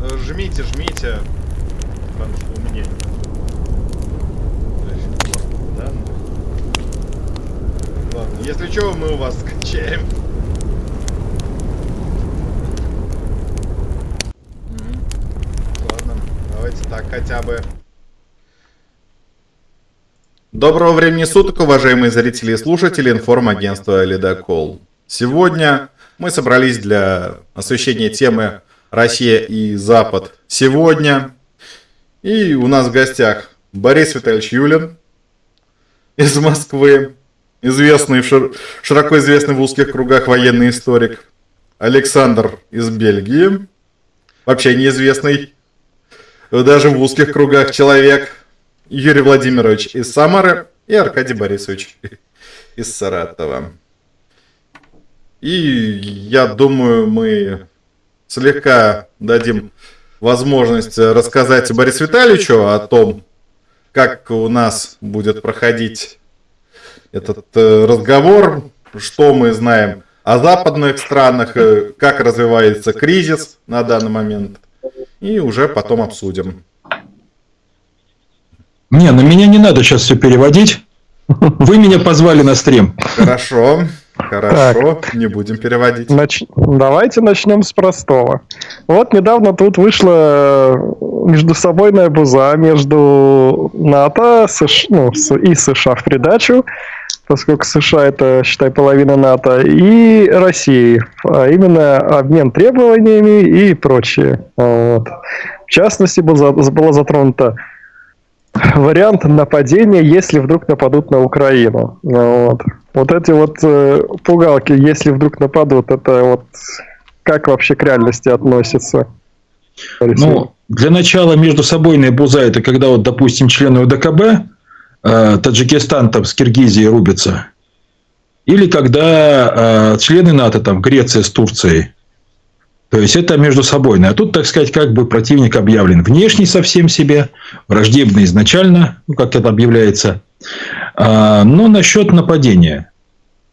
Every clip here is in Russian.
Э, Жмите, жмите. Потому что у меня... Да, ну. Ладно, если что, мы у вас скачаем. Ладно, давайте так хотя бы. Доброго времени суток, уважаемые зрители и слушатели информагентства Ледокол. Сегодня мы собрались для освещения темы «Россия и Запад сегодня». И у нас в гостях Борис Витальевич Юлин из Москвы, известный, шир- широко известный в узких кругах военный историк, Александр из Бельгии, вообще неизвестный даже в узких кругах человек, Юрий Владимирович из Самары и Аркадий Борисович из Саратова. И я думаю, мы слегка дадим возможность рассказать Борису Витальевичу о том, как у нас будет проходить этот э, разговор, что мы знаем о западных странах, э, как развивается кризис на данный момент, и уже потом обсудим. Не, на меня не надо сейчас все переводить. Вы меня позвали на стрим. Хорошо, хорошо, не будем переводить. Нач- Давайте начнем с простого. Вот недавно тут вышла междусобойная буза между НАТО США, ну, и США в придачу, поскольку США это, считай, половина НАТО, и России, а именно обмен требованиями и прочее. Вот. В частности, была затронута вариант нападения, если вдруг нападут на Украину. Ну, Вот, вот эти вот э, пугалки, если вдруг нападут, это вот как вообще к реальности относится? Ну, для начала между собойная буза это когда вот, допустим, члены УДКБ э, Таджикистан там с Киргизией рубятся. Или когда э, члены НАТО, там Греция с Турцией. То есть это между собойное. А тут, так сказать, как бы противник объявлен внешний совсем себе, враждебный изначально, ну, как это объявляется. А, но насчет нападения.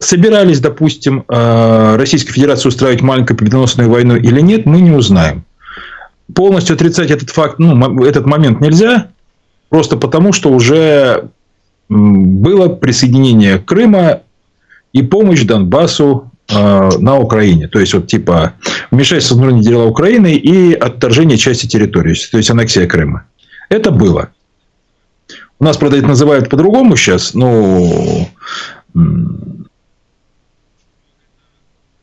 Собирались, допустим, э, Российская Федерация устраивать маленькую победоносную войну или нет, мы не узнаем. Полностью отрицать этот факт, ну, этот момент нельзя, просто потому, что уже было присоединение Крыма и помощь Донбассу э, на Украине. То есть, вот типа вмешательство в внутренние дела Украины и отторжение части территории, то есть аннексия Крыма. Это было. У нас, правда, это называют по-другому сейчас, ну,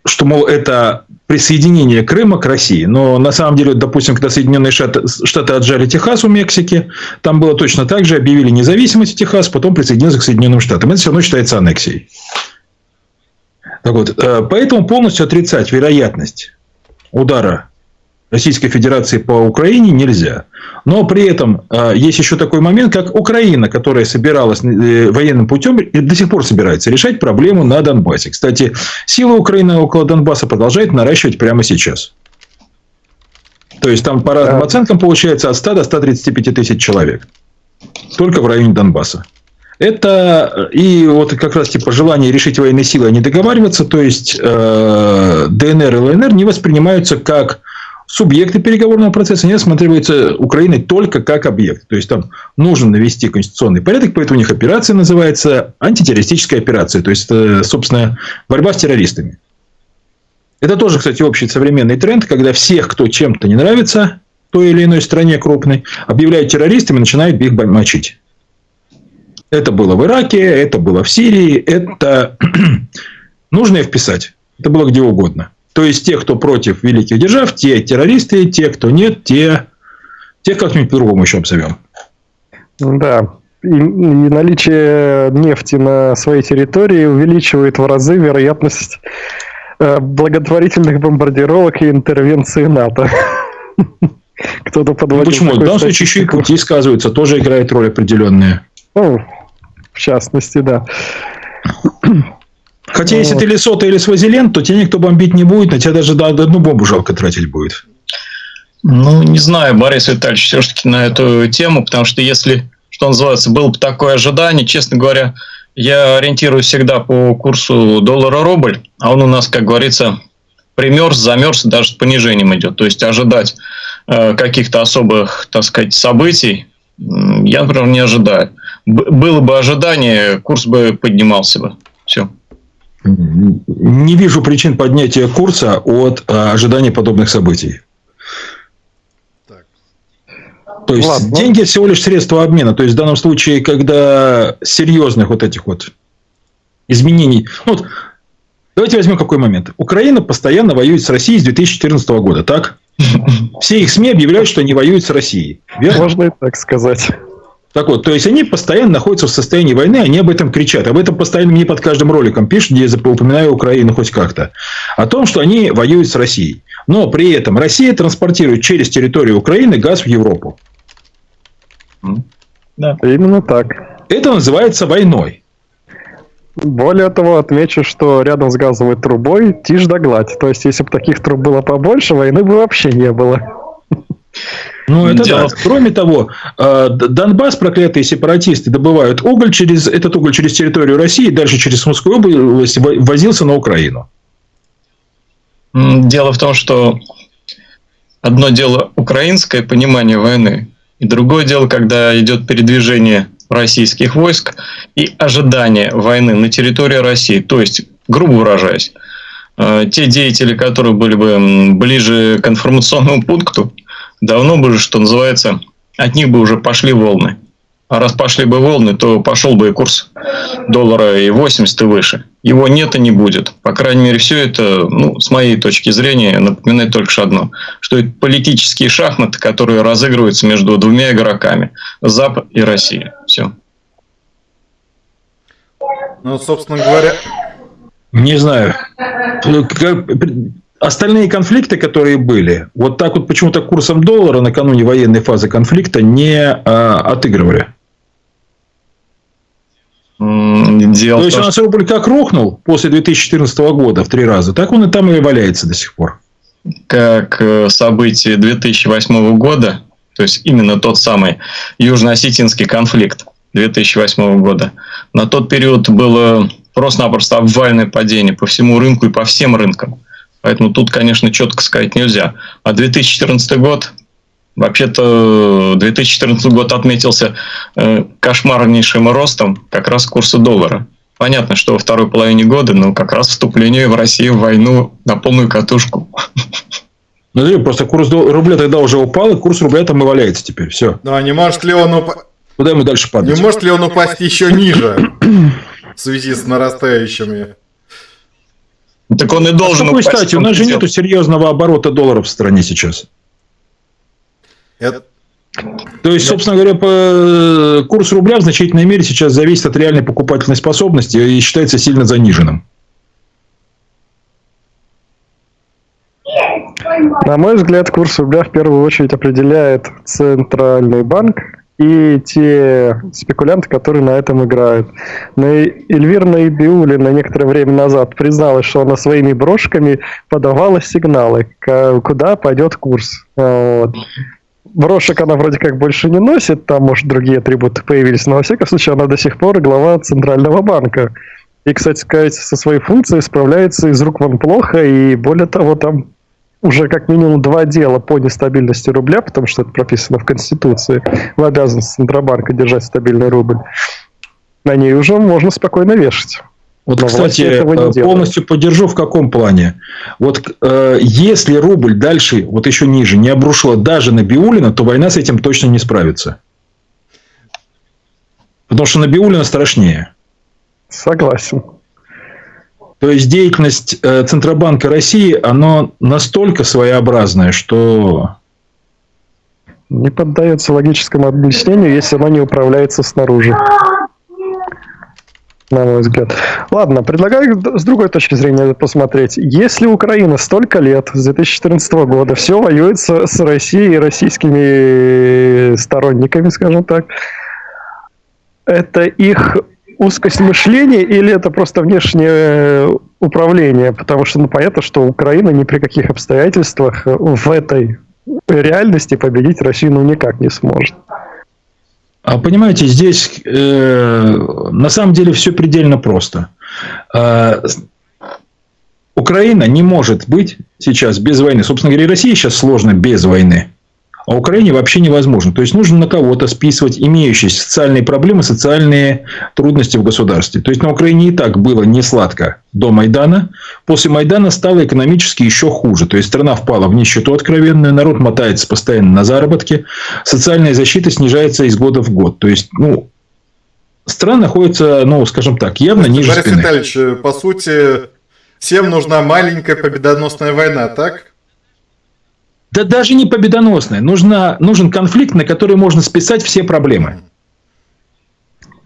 что, мол, это присоединение Крыма к России. Но на самом деле, допустим, когда Соединенные Штаты, Штаты отжали Техас у Мексики, там было точно так же, объявили независимость Техас, потом присоединился к Соединенным Штатам. Это все равно считается аннексией. Так вот, э, поэтому полностью отрицать вероятность удара Российской Федерации по Украине нельзя. Но при этом э, есть еще такой момент, как Украина, которая собиралась э, военным путем и до сих пор собирается решать проблему на Донбассе. Кстати, сила Украины около Донбасса продолжает наращивать прямо сейчас. То есть там по разным Да. оценкам получается от 100 до 135 тысяч человек. Только в районе Донбасса. Это э, и вот как раз типа желание решить военной силой, а не договариваться, то есть э, ДНР и ЛНР не воспринимаются как субъекты переговорного процесса, они рассматриваются Украиной только как объект. То есть там нужно навести конституционный порядок, поэтому у них операция называется антитеррористическая операция. То есть это, собственно, борьба с террористами. Это тоже, кстати, общий современный тренд, когда всех, кто чем-то не нравится той или иной стране крупной, объявляют террористами и начинают их мочить. Это было в Ираке, это было в Сирии, это нужно и вписать. Это было где угодно. То есть, те, кто против великих держав, те террористы, те, кто нет, те... Тех как-нибудь по-другому еще обзовем. Да. И, и наличие нефти на своей территории увеличивает в разы вероятность э, благотворительных бомбардировок и интервенции НАТО. Кто-то Ну, подводил почему? В данном случае еще и пути сказываются, тоже играет роль определенная. Ну, в частности, да. Хотя, если Вот. ты Лесота или Свазиленд, то тебя никто бомбить не будет, на тебя даже да, одну бомбу жалко тратить будет. Ну, не знаю, Борис Витальевич, все-таки на эту тему, потому что если, что называется, было бы такое ожидание, честно говоря, я ориентируюсь всегда по курсу доллара-рубль, а он у нас, как говорится, примерз, замерз, даже с понижением идет. То есть ожидать э, каких-то особых, так сказать, событий я, например, не ожидаю. Б- было бы ожидание, курс бы поднимался бы. Все. Не вижу причин поднятия курса от а, ожидания подобных событий. Так. То есть Ладно. деньги всего лишь средство обмена. То есть в данном случае, когда серьезных вот этих вот изменений. Ну, вот, давайте возьмем какой момент. Украина постоянно воюет с Россией с 2014 года, так? Все их СМИ объявляют, что они воюют с Россией. Верно? Можно и так сказать. Так вот, то есть они постоянно находятся в состоянии войны, они об этом кричат. Об этом постоянно мне под каждым роликом пишут, где я упоминаю Украину хоть как-то. О том, что они воюют с Россией. Но при этом Россия транспортирует через территорию Украины газ в Европу. Да. Именно так. Это называется войной. Более того, отмечу, что рядом с газовой трубой тишь да гладь. То есть, если бы таких труб было побольше, войны бы вообще не было. Ну, это Дело... да. Кроме того, э, Донбасс, проклятые сепаратисты, добывают уголь через, этот уголь через территорию России, дальше через Сумскую область возился на Украину. Дело в том, что одно дело украинское понимание войны, и другое дело, когда идет передвижение российских войск и ожидание войны на территории России. То есть, грубо выражаясь, э, те деятели, которые были бы ближе к информационному пункту, давно бы, что называется, от них бы уже пошли волны. А раз пошли бы волны, то пошел бы и курс доллара и 80 и выше. Его нет и не будет. По крайней мере, все это, ну, с моей точки зрения, напоминает только что одно. Что это политические шахматы, которые разыгрываются между двумя игроками. Запад и Россия. Все. Ну, собственно говоря... Не знаю остальные конфликты, которые были, вот так вот почему-то курсом доллара накануне военной фазы конфликта не а, отыгрывали. Дело То есть, у нас рубль как рухнул после 2014 года в три раза, так он и там и валяется до сих пор. Как э, событие 2008 года, то есть именно тот самый южно-осетинский конфликт 2008 года, на тот период было просто-напросто обвальное падение по всему рынку и по всем рынкам. Поэтому тут, конечно, четко сказать нельзя. А 2014 год, вообще-то 2014 год отметился э, кошмарнейшим ростом как раз курса доллара. Понятно, что во второй половине года, но как раз вступление в Россию в войну на полную катушку. Ну, просто курс рубля тогда уже упал, и курс рубля там и валяется теперь. Все. Ну, а не может ли он упасть? Куда ему дальше падать? Не может ли он упасть еще ниже в связи с нарастающими так он и должен... А какой стати? У нас же нету серьезного оборота долларов в стране сейчас. Это... То есть, собственно говоря, по... курс рубля в значительной мере сейчас зависит от реальной покупательной способности и считается сильно заниженным. На мой взгляд, курс рубля в первую очередь определяет Центральный банк, и те спекулянты, которые на этом играют. Но Эльвира Наибиулина некоторое время назад призналась, что она своими брошками подавала сигналы, куда пойдет курс. Вот. Брошек она вроде как больше не носит, там, может, другие атрибуты появились, но, во всяком случае, она до сих пор глава Центрального банка. И, кстати сказать, со своей функцией справляется из рук вон плохо, и более того, там уже как минимум два дела по нестабильности рубля, потому что это прописано в Конституции, в обязанности Центробанка держать стабильный рубль, на ней уже можно спокойно вешать. Вот, Но кстати, э, полностью поддержу в каком плане. Вот э, если рубль дальше, вот еще ниже, не обрушила даже на Биулина, то война с этим точно не справится. Потому что на Биулина страшнее. Согласен. То есть деятельность э, Центробанка России, она настолько своеобразная, что... Не поддается логическому объяснению, если оно не управляется снаружи. На мой взгляд. Ладно, предлагаю с другой точки зрения посмотреть. Если Украина столько лет, с 2014 года, все воюет с Россией и российскими сторонниками, скажем так, это их узкость мышления или это просто внешнее управление? Потому что ну, понятно, что Украина ни при каких обстоятельствах в этой реальности победить Россию ну, никак не сможет. А понимаете, здесь э, на самом деле все предельно просто. Э, Украина не может быть сейчас без войны. Собственно говоря, и России сейчас сложно без войны. А Украине вообще невозможно. То есть нужно на кого-то списывать имеющиеся социальные проблемы, социальные трудности в государстве. То есть на Украине и так было не сладко до Майдана. После Майдана стало экономически еще хуже. То есть страна впала в нищету откровенную, народ мотается постоянно на заработки, социальная защита снижается из года в год. То есть, ну, страна находится, ну, скажем так, явно ниже Борис спины. Витальевич, по сути, всем нужна маленькая победоносная война, так? Да даже не победоносная. Нужна, нужен конфликт, на который можно списать все проблемы.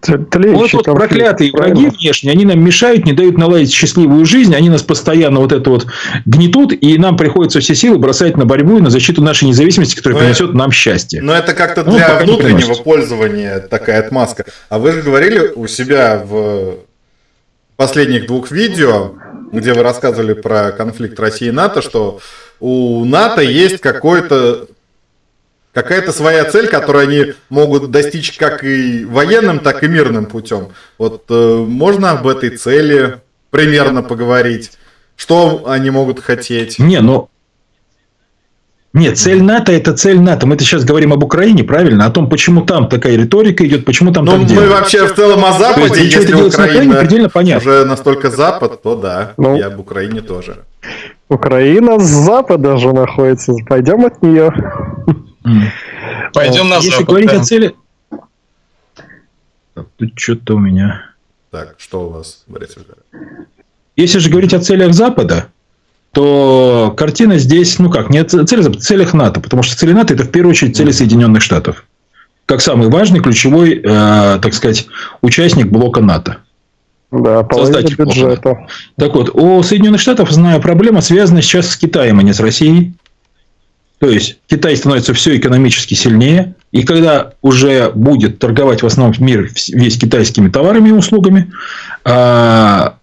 Вот, вот проклятые правильно? враги внешние, они нам мешают, не дают наладить счастливую жизнь, они нас постоянно вот это вот гнетут, и нам приходится все силы бросать на борьбу и на защиту нашей независимости, которая но принесет нам счастье. Но это как-то ну, для внутреннего пользования такая отмазка. А вы же говорили у себя в последних двух видео, где вы рассказывали про конфликт России и НАТО, что у НАТО есть какой-то какая-то своя цель, которую они могут достичь как и военным, так и мирным путем. Вот э, можно об этой цели примерно поговорить? Что они могут хотеть? Не, ну нет, цель НАТО это цель НАТО. Мы-то сейчас говорим об Украине, правильно? О том, почему там такая риторика идет, почему там ну, так мы делают. вообще в целом о Западе, есть, если Украина предельно понятно. уже настолько Запад, то да, ну, и об Украине тоже. Украина с запада же находится. Пойдем от нее. Пойдем на Если запад. говорить о цели... Тут что-то у меня... Так, что у вас, Борис Если же говорить о целях Запада, то картина здесь, ну как, не Запада, целях НАТО, потому что цели НАТО это в первую очередь цели Соединенных Штатов. Как самый важный, ключевой, э, так сказать, участник блока НАТО. Да, создатель бюджета. Так вот, у Соединенных Штатов, знаю, проблема связана сейчас с Китаем, а не с Россией. То есть Китай становится все экономически сильнее, и когда уже будет торговать в основном мир весь китайскими товарами и услугами, а,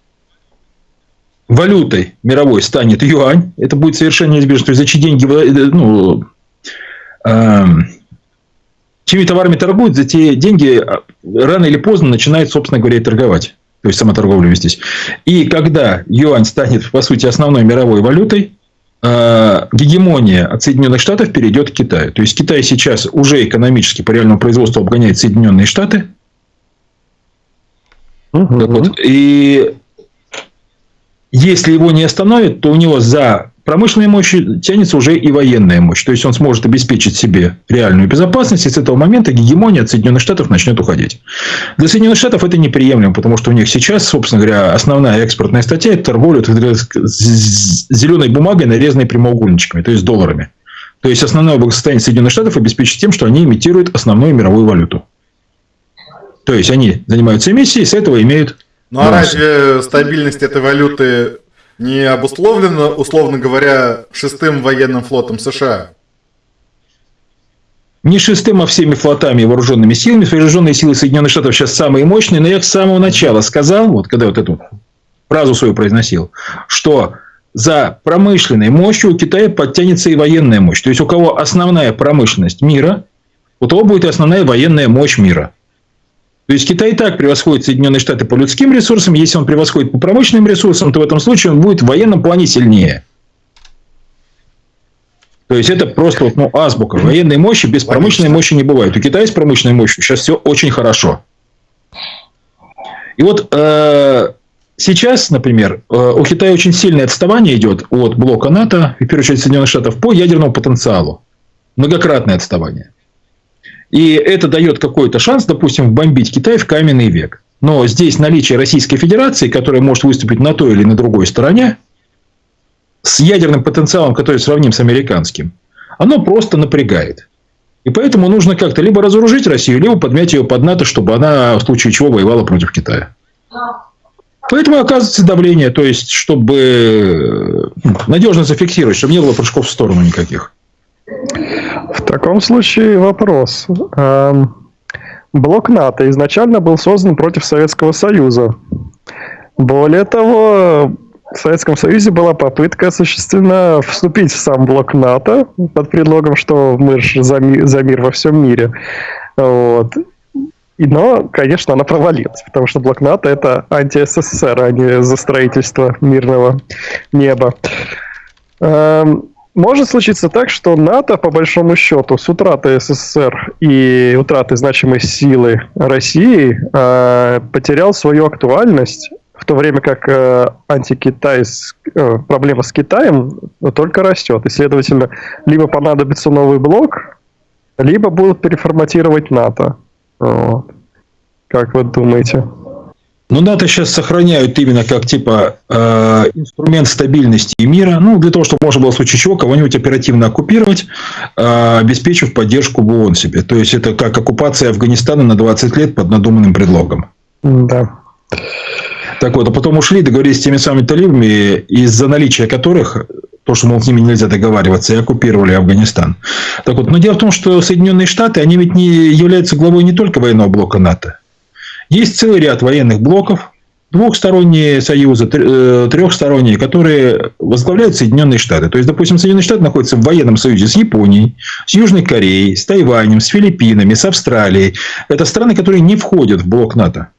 валютой мировой станет юань, это будет совершенно неизбежно. То есть за чьи деньги, э, ну, а, чьими товарами торгуют, за те деньги а, рано или поздно начинают, собственно говоря, и торговать. То есть сама торговля вестись. И когда юань станет, по сути, основной мировой валютой, Э, гегемония от Соединенных Штатов перейдет к Китаю. То есть Китай сейчас уже экономически по реальному производству обгоняет Соединенные Штаты. Угу. Вот. И если его не остановят, то у него за промышленной мощью тянется уже и военная мощь. То есть, он сможет обеспечить себе реальную безопасность, и с этого момента гегемония от Соединенных Штатов начнет уходить. Для Соединенных Штатов это неприемлемо, потому что у них сейчас, собственно говоря, основная экспортная статья – это торговля зеленой бумагой, нарезанной прямоугольничками, то есть долларами. То есть, основное благосостояние Соединенных Штатов обеспечить тем, что они имитируют основную мировую валюту. То есть, они занимаются эмиссией, с этого имеют ну а разве стабильность этой валюты не обусловлено, условно говоря, шестым военным флотом США? Не шестым, а всеми флотами и вооруженными силами. Вооруженные силы Соединенных Штатов сейчас самые мощные, но я с самого начала сказал, вот когда вот эту фразу свою произносил, что за промышленной мощью у Китая подтянется и военная мощь. То есть, у кого основная промышленность мира, у того будет основная военная мощь мира. То есть Китай и так превосходит Соединенные Штаты по людским ресурсам. Если он превосходит по промышленным ресурсам, то в этом случае он будет в военном плане сильнее. То есть это просто ну, азбука. Военной мощи без промышленной мощи не бывает. У Китая с промышленной мощью сейчас все очень хорошо. И вот э, сейчас, например, э, у Китая очень сильное отставание идет от блока НАТО, и в первую очередь Соединенных Штатов, по ядерному потенциалу. Многократное отставание. И это дает какой-то шанс, допустим, бомбить Китай в каменный век. Но здесь наличие Российской Федерации, которая может выступить на той или на другой стороне, с ядерным потенциалом, который сравним с американским, оно просто напрягает. И поэтому нужно как-то либо разоружить Россию, либо подмять ее под НАТО, чтобы она в случае чего воевала против Китая. Поэтому оказывается давление, то есть, чтобы ну, надежно зафиксировать, чтобы не было прыжков в сторону никаких. В таком случае вопрос. Блок НАТО изначально был создан против Советского Союза. Более того, в Советском Союзе была попытка осуществлена вступить в сам блок НАТО под предлогом, что мы же за, ми- за мир во всем мире. Вот. И, но, конечно, она провалилась, потому что блок НАТО это анти-СССР, а не за строительство мирного неба. Эм, может случиться так, что НАТО, по большому счету, с утратой СССР и утратой значимой силы России э, потерял свою актуальность, в то время как э, антикитай, э, проблема с Китаем только растет. И, следовательно, либо понадобится новый блок, либо будут переформатировать НАТО. Вот. Как вы думаете? Ну, НАТО сейчас сохраняют именно как типа э, инструмент стабильности и мира, ну, для того, чтобы можно было в случае чего кого-нибудь оперативно оккупировать, э, обеспечив поддержку в ООН себе. То есть, это как оккупация Афганистана на 20 лет под надуманным предлогом. Да. Так вот, а потом ушли, договорились с теми самыми талибами, из-за наличия которых то, что, мол, с ними нельзя договариваться, и оккупировали Афганистан. Так вот, но дело в том, что Соединенные Штаты, они ведь не являются главой не только военного блока НАТО. Есть целый ряд военных блоков, двухсторонние союзы, э, трехсторонние, которые возглавляют Соединенные Штаты. То есть, допустим, Соединенные Штаты находятся в военном союзе с Японией, с Южной Кореей, с Тайванем, с Филиппинами, с Австралией. Это страны, которые не входят в блок НАТО,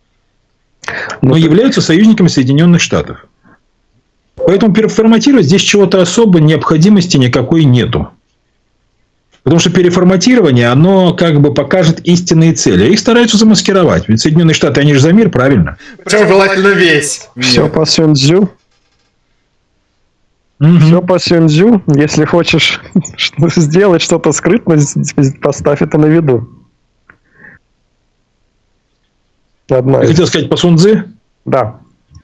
но ну, являются союзниками Соединенных Штатов. Поэтому переформатировать здесь чего-то особо необходимости никакой нету. Потому что переформатирование, оно как бы покажет истинные цели. Их стараются замаскировать. Ведь Соединенные Штаты, они же за мир, правильно? Причем желательно весь. Все по Сюнцзю. Угу. Все по Сюнцзю. Если хочешь сделать что-то скрытно, поставь это на виду. Одна Ты хотел сказать по Сунцзы? Да.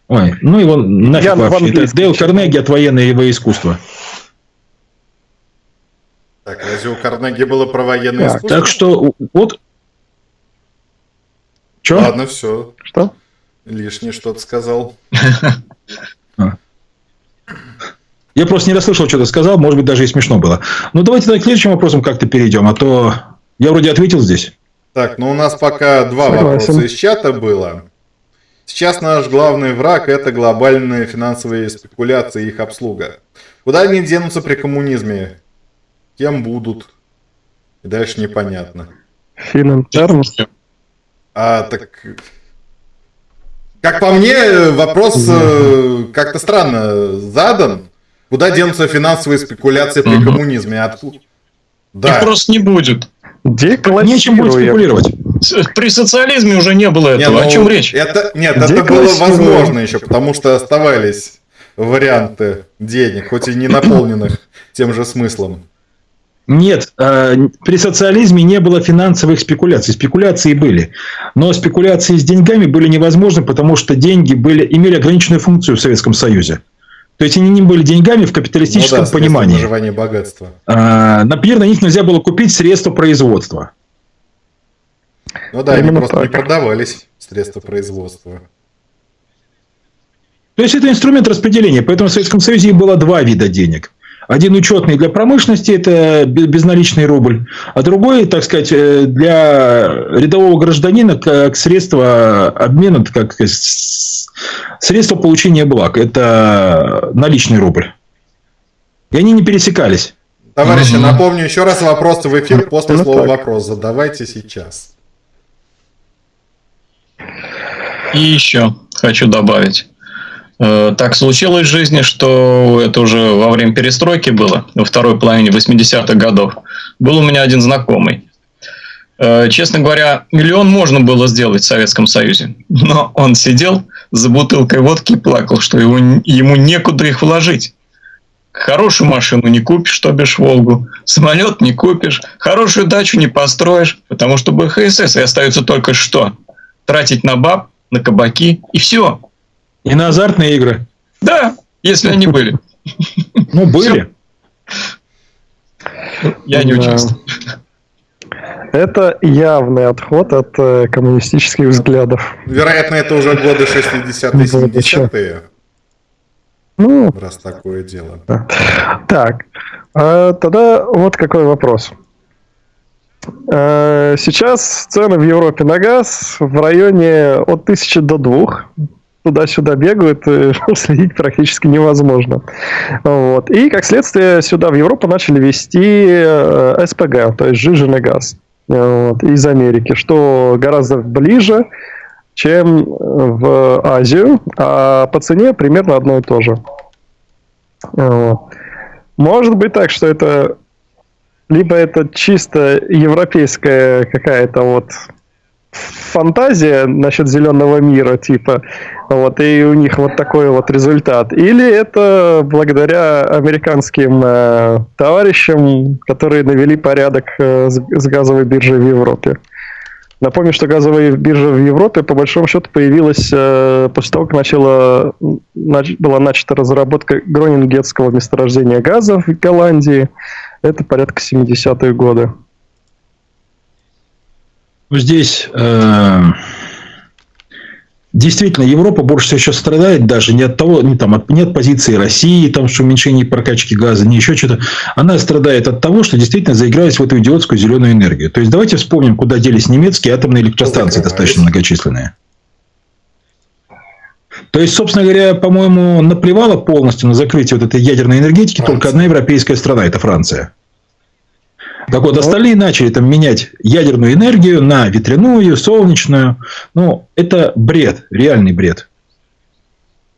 Ой, ну его нафиг Я вообще. Это Дейл Карнеги от военного искусства. Так, разве у Карнеги было про военное так, искусство? Так что вот... Че? Ладно, все. Что? Лишнее что-то сказал. А. Я просто не расслышал, что ты сказал, может быть, даже и смешно было. Ну, давайте к следующим вопросам как-то перейдем, а то я вроде ответил здесь. Так, ну у нас пока два вопроса из чата было. Сейчас наш главный враг – это глобальные финансовые спекуляции и их обслуга. Куда они денутся при коммунизме? Кем будут? И дальше непонятно. Финансером? А, так... Как по мне, вопрос э, как-то странно задан. Куда денутся финансовые спекуляции при коммунизме? Откуда? Да. Их просто не будет. Нечем будет спекулировать. При социализме уже не было этого. Не, ну, О чем речь? Это, нет, это было возможно еще, потому что оставались варианты денег, хоть и не наполненных тем же смыслом. Нет, э, при социализме не было финансовых спекуляций. Спекуляции были. Но спекуляции с деньгами были невозможны, потому что деньги были, имели ограниченную функцию в Советском Союзе. То есть они не были деньгами в капиталистическом ну да, понимании. Наживание богатства. А, например, на них нельзя было купить средства производства. Ну да, Именно они просто так. не продавались средства производства. То есть это инструмент распределения. Поэтому в Советском Союзе было два вида денег. Один учетный для промышленности, это безналичный рубль, а другой, так сказать, э, для рядового гражданина как средство обмена, как средство получения благ. Это наличный рубль. И они не пересекались. Товарищи, угу. напомню еще раз вопросы в эфир после ну, слова так. вопрос. Задавайте сейчас. И еще хочу добавить. Э, так случилось в жизни, что это уже во время перестройки было, во второй половине 80-х годов. Был у меня один знакомый. Э, честно говоря, миллион можно было сделать в Советском Союзе, но он сидел за бутылкой водки и плакал, что его, ему некуда их вложить. Хорошую машину не купишь, то бишь Волгу. Самолет не купишь. Хорошую дачу не построишь, потому что БХСС и остается только что? Тратить на баб, на кабаки и все. И на азартные игры. Да, если они были. Ну, были. Я не участвую. Это явный отход от э, коммунистических взглядов. Вероятно, это уже годы 60-е, 70-е. Ну, раз такое дело. Да. Так, а, тогда вот какой вопрос. А, сейчас цены в Европе на газ в районе от 1000 до 2 туда-сюда бегают, следить практически невозможно. Вот. И, как следствие, сюда, в Европу, начали вести э, СПГ, то есть сжиженный газ вот, из Америки, что гораздо ближе, чем в Азию, а по цене примерно одно и то же. Может быть так, что это либо это чисто европейская какая-то вот фантазия насчет зеленого мира, типа, вот, и у них вот такой вот результат. Или это благодаря американским э, товарищам, которые навели порядок э, с, с газовой биржей в Европе. Напомню, что газовая биржа в Европе, по большому счету, появилась э, после того, как начала, нач, была начата разработка гронингетского месторождения газа в Голландии. Это порядка 70-е годы. Здесь э, действительно Европа больше всего сейчас страдает даже не от того, не, там, от, не от позиции России, там, что уменьшение прокачки газа, не еще что-то. Она страдает от того, что действительно заигрались в эту идиотскую зеленую энергию. То есть, давайте вспомним, куда делись немецкие атомные электростанции, достаточно многочисленные. То есть, собственно говоря, по-моему, наплевала полностью на закрытие вот этой ядерной энергетики Франция. только одна европейская страна – это Франция. Так вот, остальные начали там менять ядерную энергию на ветряную, солнечную. Ну, это бред, реальный бред.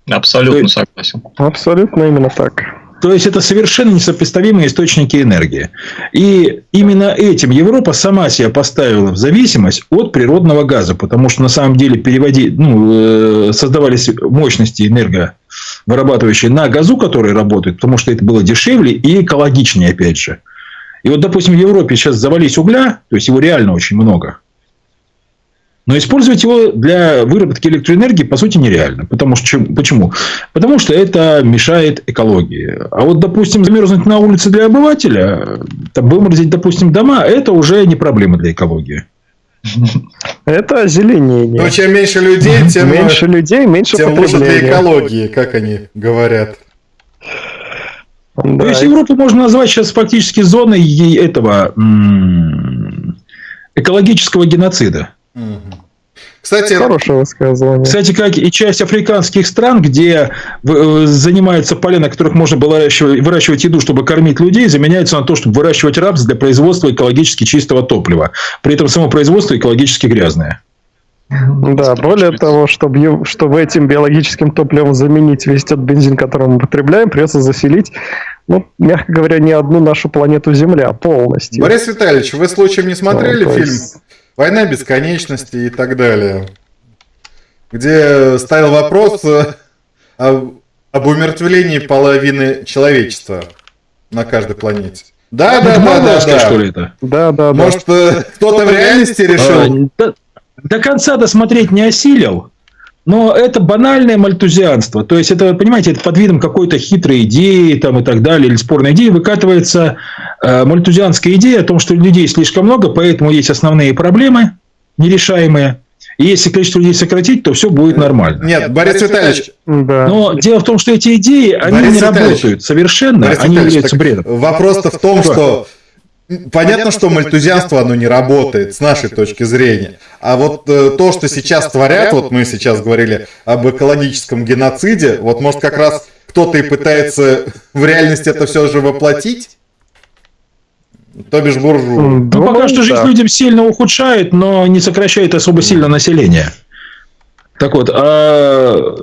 Абсолютно есть, согласен. Абсолютно именно так. То есть, это совершенно несопоставимые источники энергии. И именно этим Европа сама себя поставила в зависимость от природного газа, потому что на самом деле переводи, ну, э, создавались мощности энерговырабатывающие на газу, которые работают, потому что это было дешевле и экологичнее, опять же. И вот, допустим, в Европе сейчас завались угля, то есть его реально очень много. Но использовать его для выработки электроэнергии, по сути, нереально. Потому что, почему? Потому что это мешает экологии. А вот, допустим, замерзнуть на улице для обывателя, там, выморозить, допустим, дома, это уже не проблема для экологии. Это озеленение. Но чем меньше людей, тем меньше людей, меньше тем лучше для экологии, как они говорят. Да. То есть Европу можно назвать сейчас фактически зоной этого экологического геноцида. Кстати, хорошее высказывание. Кстати, как и часть африканских стран, где э, занимаются поля, на которых можно было выращивать, выращивать еду, чтобы кормить людей, заменяются на то, чтобы выращивать рапс для производства экологически чистого топлива. При этом само производство экологически грязное. Да, более того, чтобы, чтобы этим биологическим топливом заменить весь тот бензин, который мы потребляем, придется заселить, ну, мягко говоря, не одну нашу планету Земля полностью. Борис Витальевич, вы случаем не смотрели ну, фильм есть... «Война бесконечности» и так далее? Где ставил вопрос э, об, об умертвлении половины человечества на каждой планете. Да, да, да, да, да. Что ли это? Да, да, Может, э, кто-то в реальности решил? До конца досмотреть не осилил, но это банальное мальтузианство. То есть, это, понимаете, это под видом какой-то хитрой идеи там, и так далее, или спорной идеи выкатывается э, мальтузианская идея о том, что людей слишком много, поэтому есть основные проблемы нерешаемые. И если количество людей сократить, то все будет нормально. Нет, Борис Витальевич. Да. Но дело в том, что эти идеи, они Борис не работают совершенно, Борис они являются бредом. Вопрос-то в том, что Понятно, что мальтузианство, оно не работает с нашей точки зрения. А вот э, то, что сейчас творят, вот мы сейчас говорили об экологическом геноциде, вот может как раз кто-то и пытается в реальности это все же воплотить? То бишь буржуа. Ну, пока что жизнь людям сильно ухудшает, но не сокращает особо сильно население. Так вот, а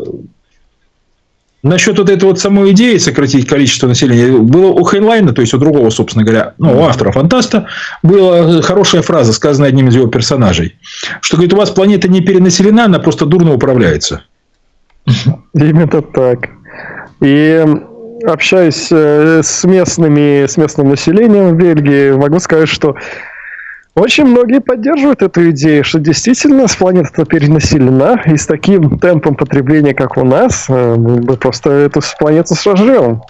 Насчет вот этой вот самой идеи сократить количество населения, было у Хейнлайна, то есть у другого, собственно говоря, ну, у автора фантаста, была хорошая фраза, сказанная одним из его персонажей, что, говорит, у вас планета не перенаселена, она просто дурно управляется. Именно так. И общаясь э, с местными, с местным населением в Бельгии, могу сказать, что очень многие поддерживают эту идею, что действительно планета перенаселена, и с таким темпом потребления, как у нас, э, мы бы просто эту планету сожрем.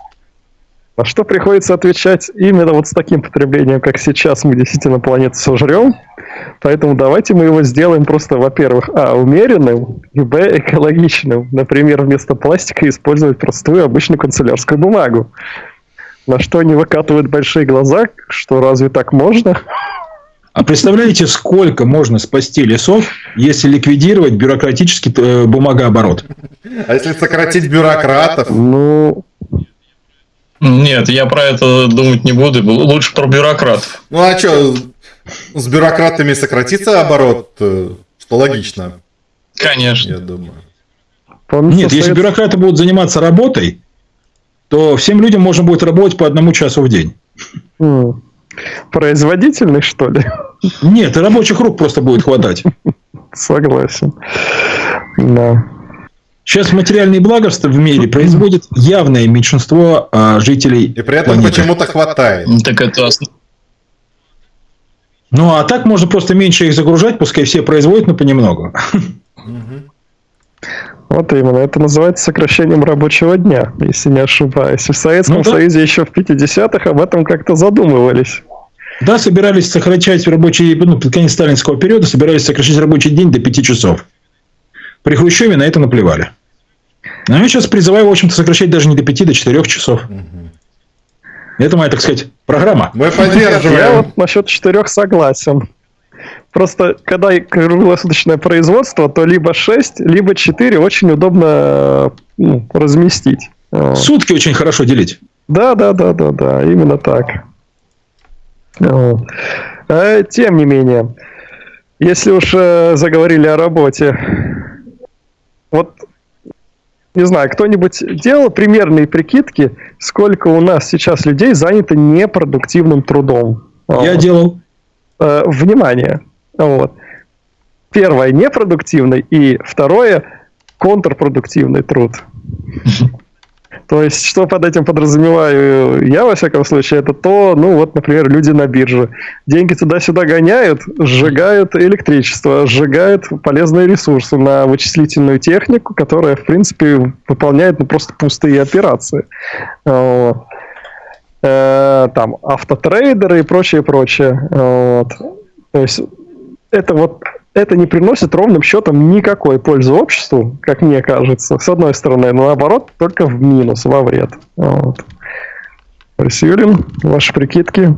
А что приходится отвечать именно вот с таким потреблением, как сейчас, мы действительно планету сожрем. Поэтому давайте мы его сделаем просто, во-первых, а, умеренным, и, б, экологичным. Например, вместо пластика использовать простую обычную канцелярскую бумагу. На что они выкатывают большие глаза, что разве так можно? А представляете, сколько можно спасти лесов, если ликвидировать бюрократический э, бумагооборот? А если сократить бюрократов? Ну... Нет, я про это думать не буду. Лучше про бюрократов. Ну а что, с бюрократами сократится оборот, э, что логично. Конечно. Я думаю. Нет, если бюрократы будут заниматься работой, то всем людям можно будет работать по одному часу в день. Производительный, что ли? Нет, рабочих рук просто будет хватать. Согласен. Да. Сейчас материальные благо в мире производит явное меньшинство а, жителей. И при этом почему-то хватает. Так это ну, а так можно просто меньше их загружать, пускай все производят, но понемногу. Вот именно. Это называется сокращением рабочего дня, если не ошибаюсь. В Советском ну, да. Союзе еще в 50-х об этом как-то задумывались. Да, собирались сокращать рабочий, ну, под конец сталинского периода собирались сокращать рабочий день до 5 часов. При Хрущеве на это наплевали. Но я сейчас призываю, в общем-то, сокращать даже не до 5, до 4 часов. Угу. Это моя, так сказать, программа. Мы поддерживаем. Я вот насчет четырех согласен. Просто, когда круглосуточное производство, то либо 6, либо 4 очень удобно ну, разместить. Сутки очень хорошо делить. Да, да, да, да, да, именно так. А, тем не менее, если уж э, заговорили о работе, вот не знаю, кто-нибудь делал примерные прикидки, сколько у нас сейчас людей занято непродуктивным трудом? Я делал. Э, внимание. Вот. Первое непродуктивный и второе контрпродуктивный труд. То есть, что под этим подразумеваю я, во всяком случае, это то, ну вот, например, люди на бирже. Деньги туда-сюда гоняют, сжигают электричество, сжигают полезные ресурсы на вычислительную технику, которая, в принципе, выполняет ну, просто пустые операции. Вот. Э, там автотрейдеры и прочее, прочее. Вот. То есть, это вот это не приносит ровным счетом никакой пользы обществу, как мне кажется, с одной стороны, но наоборот, только в минус, во вред. Вот. Юрин, ваши прикидки?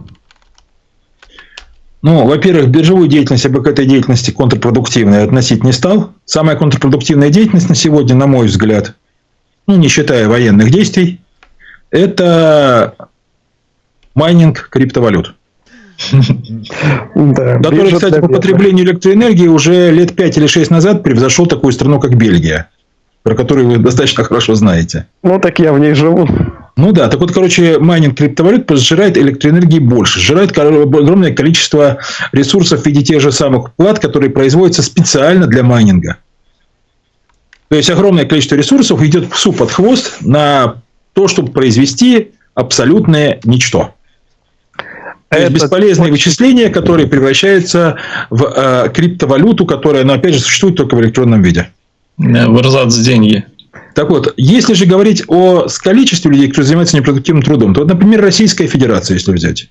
Ну, во-первых, биржевую деятельность я бы к этой деятельности контрпродуктивной относить не стал. Самая контрпродуктивная деятельность на сегодня, на мой взгляд, ну, не считая военных действий, это майнинг криптовалют. Да, который, кстати, по потреблению электроэнергии уже лет 5 или 6 назад превзошел такую страну, как Бельгия, про которую вы достаточно хорошо знаете. Ну, так я в ней живу. Ну да, так вот, короче, майнинг криптовалют сжирает электроэнергии больше, сжирает огромное количество ресурсов в виде тех же самых плат, которые производятся специально для майнинга. То есть огромное количество ресурсов идет в суп под хвост на то, чтобы произвести абсолютное ничто. То есть бесполезные вычисления, которые превращаются в э, криптовалюту, которая, ну, опять же, существует только в электронном виде. В эрзац деньги. Так вот, если же говорить о количестве людей, которые занимаются непродуктивным трудом, то, вот, например, Российская Федерация, если взять.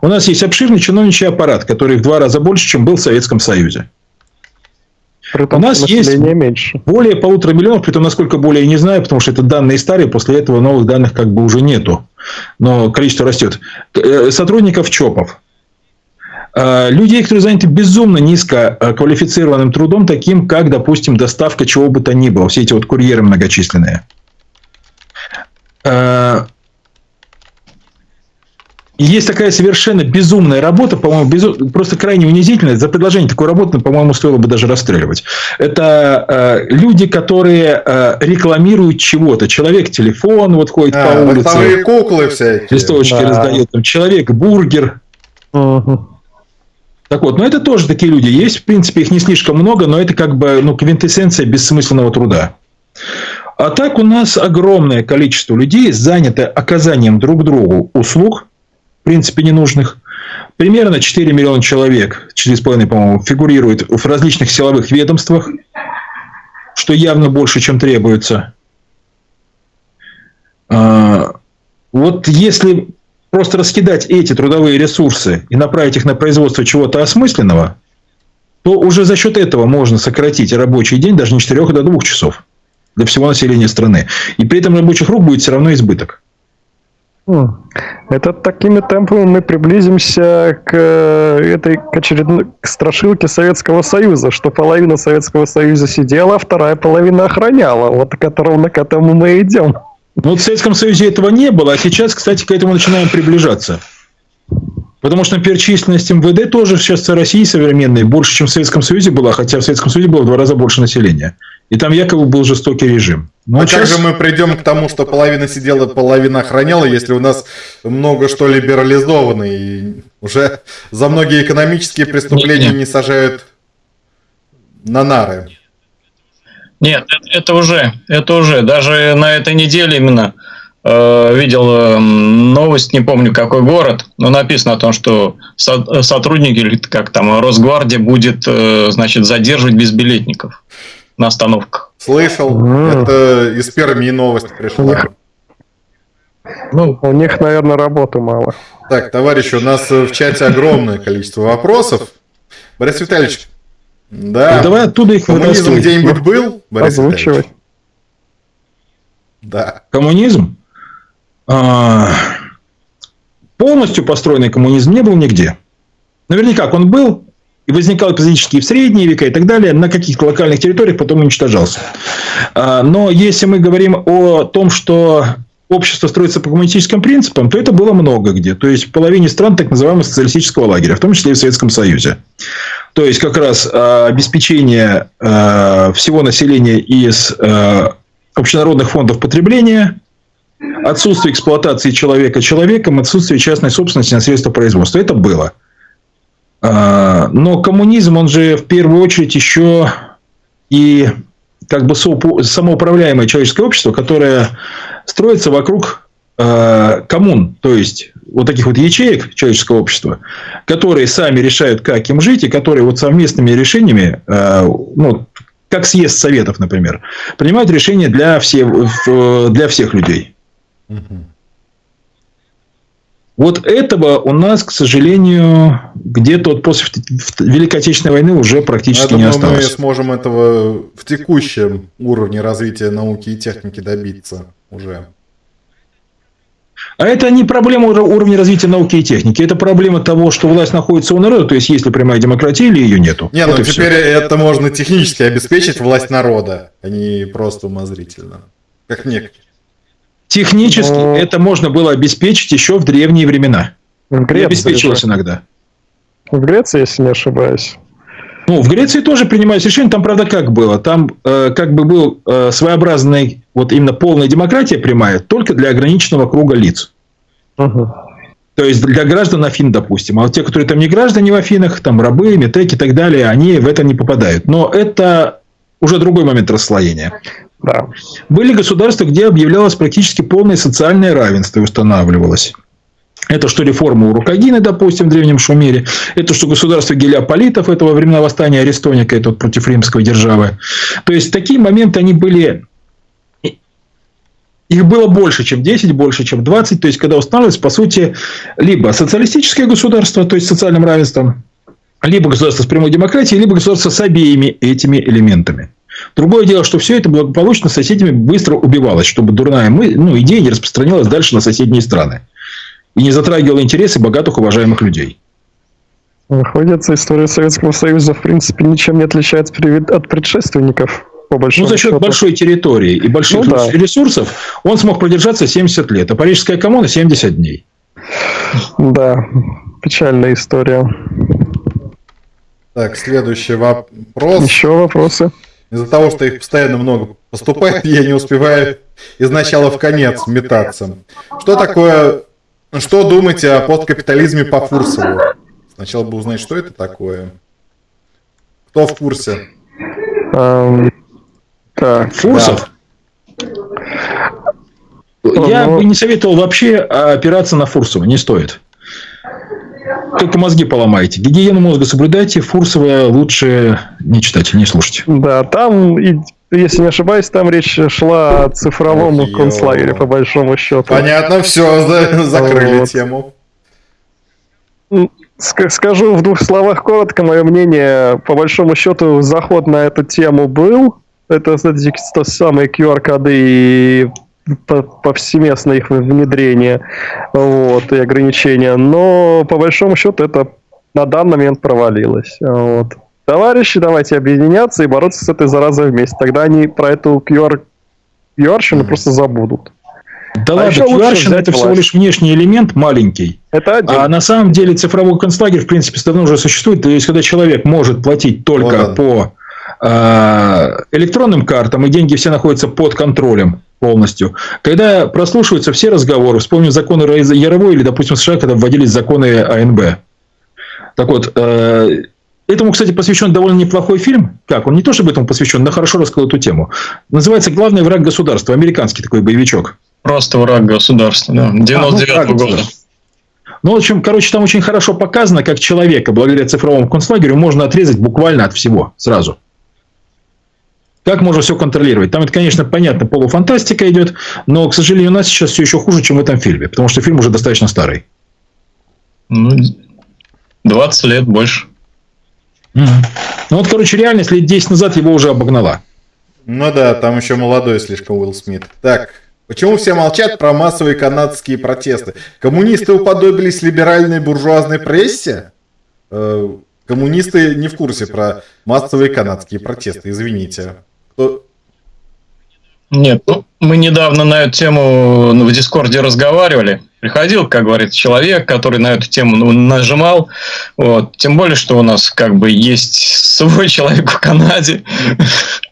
У нас есть обширный чиновничий аппарат, который в два раза больше, чем был в Советском Союзе. Притом, У нас есть меньше. более полутора миллионов, при том, насколько более, не знаю, потому что это данные старые, после этого новых данных как бы уже нету. Но количество растет. Э, сотрудников ЧОПов. Э, людей, которые заняты безумно низко э, квалифицированным трудом, таким как, допустим, доставка чего бы то ни было, все эти вот курьеры многочисленные. Есть такая совершенно безумная работа, по-моему, безу... просто крайне унизительная. За предложение такой работы, по-моему, стоило бы даже расстреливать. Это э, люди, которые э, рекламируют чего-то. Человек телефон вот ходит а, по улице. Там куклы всякие. Листовочки да. раздает. Там, человек бургер. Угу. Так вот, но это тоже такие люди есть. В принципе, их не слишком много, но это как бы ну, квинтэссенция бессмысленного труда. А так у нас огромное количество людей занято оказанием друг другу услуг, принципе ненужных. Примерно 4 миллиона человек, 4,5, по-моему, фигурирует в различных силовых ведомствах, что явно больше, чем требуется. А, вот если просто раскидать эти трудовые ресурсы и направить их на производство чего-то осмысленного, то уже за счет этого можно сократить рабочий день даже не 4 до 2 часов для всего населения страны. И при этом рабочих рук будет все равно избыток. Это такими темпами мы приблизимся к э, этой к очередной к страшилке Советского Союза, что половина Советского Союза сидела, а вторая половина охраняла. Вот к которому, к этому мы идем. Ну, в Советском Союзе этого не было, а сейчас, кстати, к этому начинаем приближаться. Потому что, например, численность МВД тоже сейчас в России современной больше, чем в Советском Союзе была, хотя в Советском Союзе было в два раза больше населения. И там якобы был жестокий режим. Но а как же мы придем к тому, что половина сидела, половина охраняла, если у нас много что либерализовано, и уже за многие экономические преступления не сажают на нары? Нет, это уже, это уже. Даже на этой неделе именно э, видел э, новость, не помню какой город, но написано о том, что со, сотрудники, или как там, Росгвардия будет, э, значит, задерживать безбилетников на остановках. Слышал, mm. это из Перми новость пришла. Ну, у них, наверное, работы мало. Так, товарищи, у нас в чате огромное количество вопросов. Борис Витальевич, да. Ну, давай оттуда их Коммунизм где-нибудь был, Борис Озвучивай. Да. Коммунизм? А, полностью построенный коммунизм не был нигде. Наверняка он был, и возникал эпизодически в средние века и так далее, на каких-то локальных территориях потом уничтожался. А, но если мы говорим о том, что общество строится по коммунистическим принципам, то это было много где. То есть, в половине стран так называемого социалистического лагеря, в том числе и в Советском Союзе. То есть, как раз а, обеспечение а, всего населения из общенародных фондов потребления, отсутствие эксплуатации человека человеком, отсутствие частной собственности на средства производства. Это было. А, но коммунизм, он же в первую очередь еще и как бы самоуправляемое человеческое общество, которое строится вокруг а, коммун, то есть вот таких вот ячеек человеческого общества, которые сами решают, как им жить, и которые вот совместными решениями, а, ну, как съезд советов, например, принимают решения для, все, для всех людей. Вот этого у нас, к сожалению, где-то вот после Великой Отечественной войны уже практически Я не думаю, осталось. мы сможем этого в текущем уровне развития науки и техники добиться уже. А это не проблема уровня развития науки и техники. Это проблема того, что власть находится у народа, то есть есть ли прямая демократия или ее нету. Не, вот ну теперь все. это можно технически обеспечить власть народа, а не просто умозрительно. Как некоторые. Технически Но... это можно было обеспечить еще в древние времена. В Греции обеспечивалось же. иногда. В Греции, если не ошибаюсь. Ну, в Греции тоже принимались решения. Там, правда, как было? Там э, как бы был э, своеобразный, вот именно полная демократия прямая, только для ограниченного круга лиц. Угу. То есть, для граждан Афин, допустим. А вот те, которые там не граждане в Афинах, там рабы, метеки и так далее, они в это не попадают. Но это уже другой момент расслоения. Да. Были государства, где объявлялось практически полное социальное равенство и устанавливалось. Это что реформа Урукагины, допустим, в Древнем Шумере. Это что государство Гелиополитов, этого времена восстания Арестоника, это вот против римской державы. То есть, такие моменты, они были... Их было больше, чем 10, больше, чем 20. То есть, когда устанавливалось, по сути, либо социалистическое государство, то есть, социальным равенством, либо государство с прямой демократией, либо государство с обеими этими элементами. Другое дело, что все это благополучно соседями быстро убивалось, чтобы дурная мы, ну, идея не распространялась дальше на соседние страны. И не затрагивала интересы богатых, уважаемых людей. Выходит, история Советского Союза, в принципе, ничем не отличается от предшественников. По большому ну, за счет счету. большой территории и больших ну, да. ресурсов он смог продержаться 70 лет, а Парижская коммуна 70 дней. Да, печальная история. Так, следующий вопрос. Еще вопросы? Из-за того, что их постоянно много поступает, я не успеваю из начала в конец метаться. Что такое... Что думаете о посткапитализме по Фурсову? Сначала бы узнать, что это такое. Кто в курсе? Um, так, Фурсов? Да. Я бы не советовал вообще опираться на Фурсова, не стоит. Только мозги поломаете. Гигиену мозга соблюдайте, Фурсова лучше не читать, не слушать. Да, там, если не ошибаюсь, там речь шла о цифровом Ох, концлагере, по большому счету. Понятно, все, закрыли вот. тему. Скажу в двух словах коротко, мое мнение, по большому счету, заход на эту тему был. Это, кстати, то самые QR-коды и повсеместно их внедрение вот, и ограничения. Но по большому счету это на данный момент провалилось. Вот. Товарищи, давайте объединяться и бороться с этой заразой вместе. Тогда они про эту QR, QR просто забудут. Да а ладно, qr это всего лишь внешний элемент маленький. Это один. А на самом деле цифровой концлагерь, в принципе, давно уже существует. То есть, когда человек может платить только вот по э, электронным картам, и деньги все находятся под контролем полностью. Когда прослушиваются все разговоры, вспомним законы Яровой или, допустим, США, когда вводились законы АНБ. Так вот, э, Этому, кстати, посвящен довольно неплохой фильм. Как? Он не то чтобы этому посвящен, но хорошо рассказал эту тему. Называется «Главный враг государства». Американский такой боевичок. Просто враг государства, да. 99 а, ну, года. Ну, в общем, короче, там очень хорошо показано, как человека, благодаря цифровому концлагерю, можно отрезать буквально от всего сразу. Как можно все контролировать? Там это, конечно, понятно, полуфантастика идет, но, к сожалению, у нас сейчас все еще хуже, чем в этом фильме, потому что фильм уже достаточно старый. Ну, 20 лет больше. Ну вот, короче, реальность лет 10 назад его уже обогнала. Ну да, там еще молодой слишком Уилл Смит. Так, почему все молчат про массовые канадские протесты? Коммунисты уподобились либеральной буржуазной прессе? Э, коммунисты не в курсе про массовые канадские протесты, извините. Кто, нет, ну, мы недавно на эту тему ну, в Дискорде разговаривали. Приходил, как говорит, человек, который на эту тему ну, нажимал. Вот. Тем более, что у нас как бы есть свой человек в Канаде.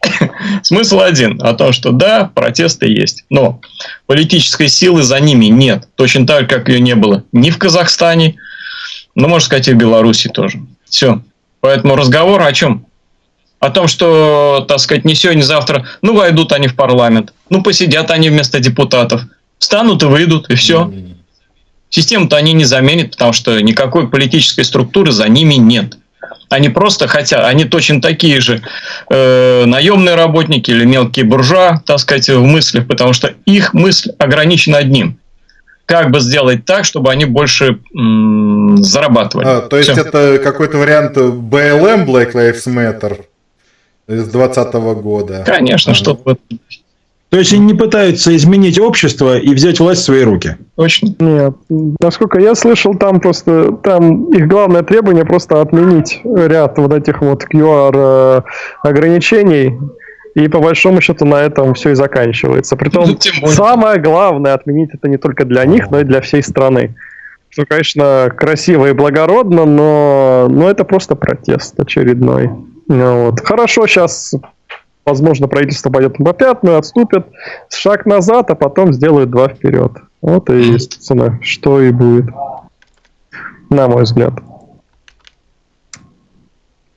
Смысл один, о том, что да, протесты есть, но политической силы за ними нет. Точно так, как ее не было ни в Казахстане, ну, можно сказать, и в Беларуси тоже. Все. Поэтому разговор о чем? О том, что, так сказать, не сегодня, не завтра, ну, войдут они в парламент, ну, посидят они вместо депутатов, встанут и выйдут, и все. Систему-то они не заменят, потому что никакой политической структуры за ними нет. Они просто хотят, они точно такие же э, наемные работники или мелкие буржуа, так сказать, в мыслях, потому что их мысль ограничена одним. Как бы сделать так, чтобы они больше зарабатывали. А, то есть Все. это какой-то вариант BLM, Black Lives Matter? С 2020 года. Конечно, ага. что то есть они не пытаются изменить общество и взять власть в свои руки. Точно. Нет. Насколько я слышал, там просто там их главное требование просто отменить ряд вот этих вот QR э, ограничений. И по большому счету на этом все и заканчивается. Притом ну, самое главное отменить это не только для них, но и для всей страны. Что, конечно, красиво и благородно, но, но это просто протест очередной. Ну вот. Хорошо, сейчас, возможно, правительство пойдет на пятную, отступит, шаг назад, а потом сделают два вперед. Вот и, естественно, что и будет. На мой взгляд.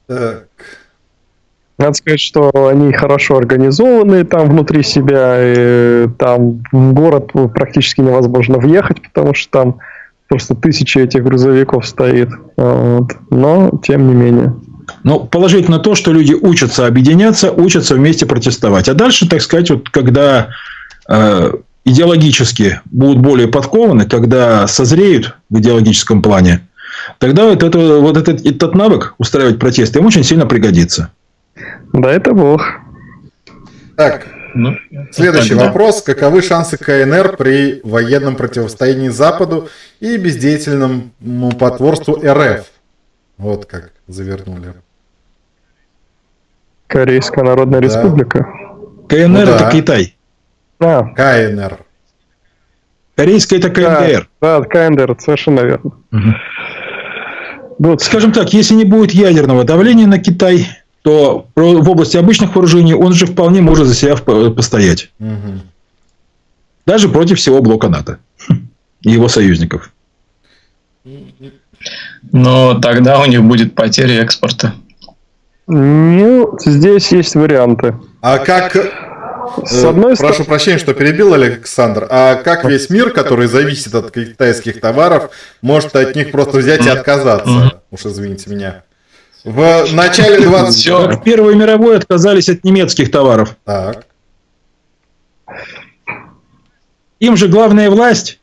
Так. Надо сказать, что они хорошо организованы там внутри себя, и там в город практически невозможно въехать, потому что там просто тысячи этих грузовиков стоит. Вот. Но, тем не менее. Но положительно то, что люди учатся объединяться, учатся вместе протестовать. А дальше, так сказать, вот когда э, идеологически будут более подкованы, когда созреют в идеологическом плане, тогда вот, это, вот этот, этот навык устраивать протесты им очень сильно пригодится. Да, это бог. Так, ну, следующий тогда. вопрос. Каковы шансы КНР при военном противостоянии Западу и бездеятельному потворству РФ? Вот как завернули. Корейская Народная да. Республика. КНР ну, это да. Китай. А. КНР. Корейская это КНДР. Да, да КНДР, совершенно верно. Угу. Вот, скажем так, если не будет ядерного давления на Китай, то в области обычных вооружений он же вполне может за себя постоять. Угу. Даже против всего блока НАТО и его союзников. Но тогда у них будет потеря экспорта. Ну, здесь есть варианты. А как... С одной Прошу стороны... прощения, что перебил Александр. А как весь мир, который зависит от китайских товаров, может от них просто взять и отказаться? Уж извините меня. В начале 20... В Первой мировой отказались от немецких товаров. Так. Им же главная власть.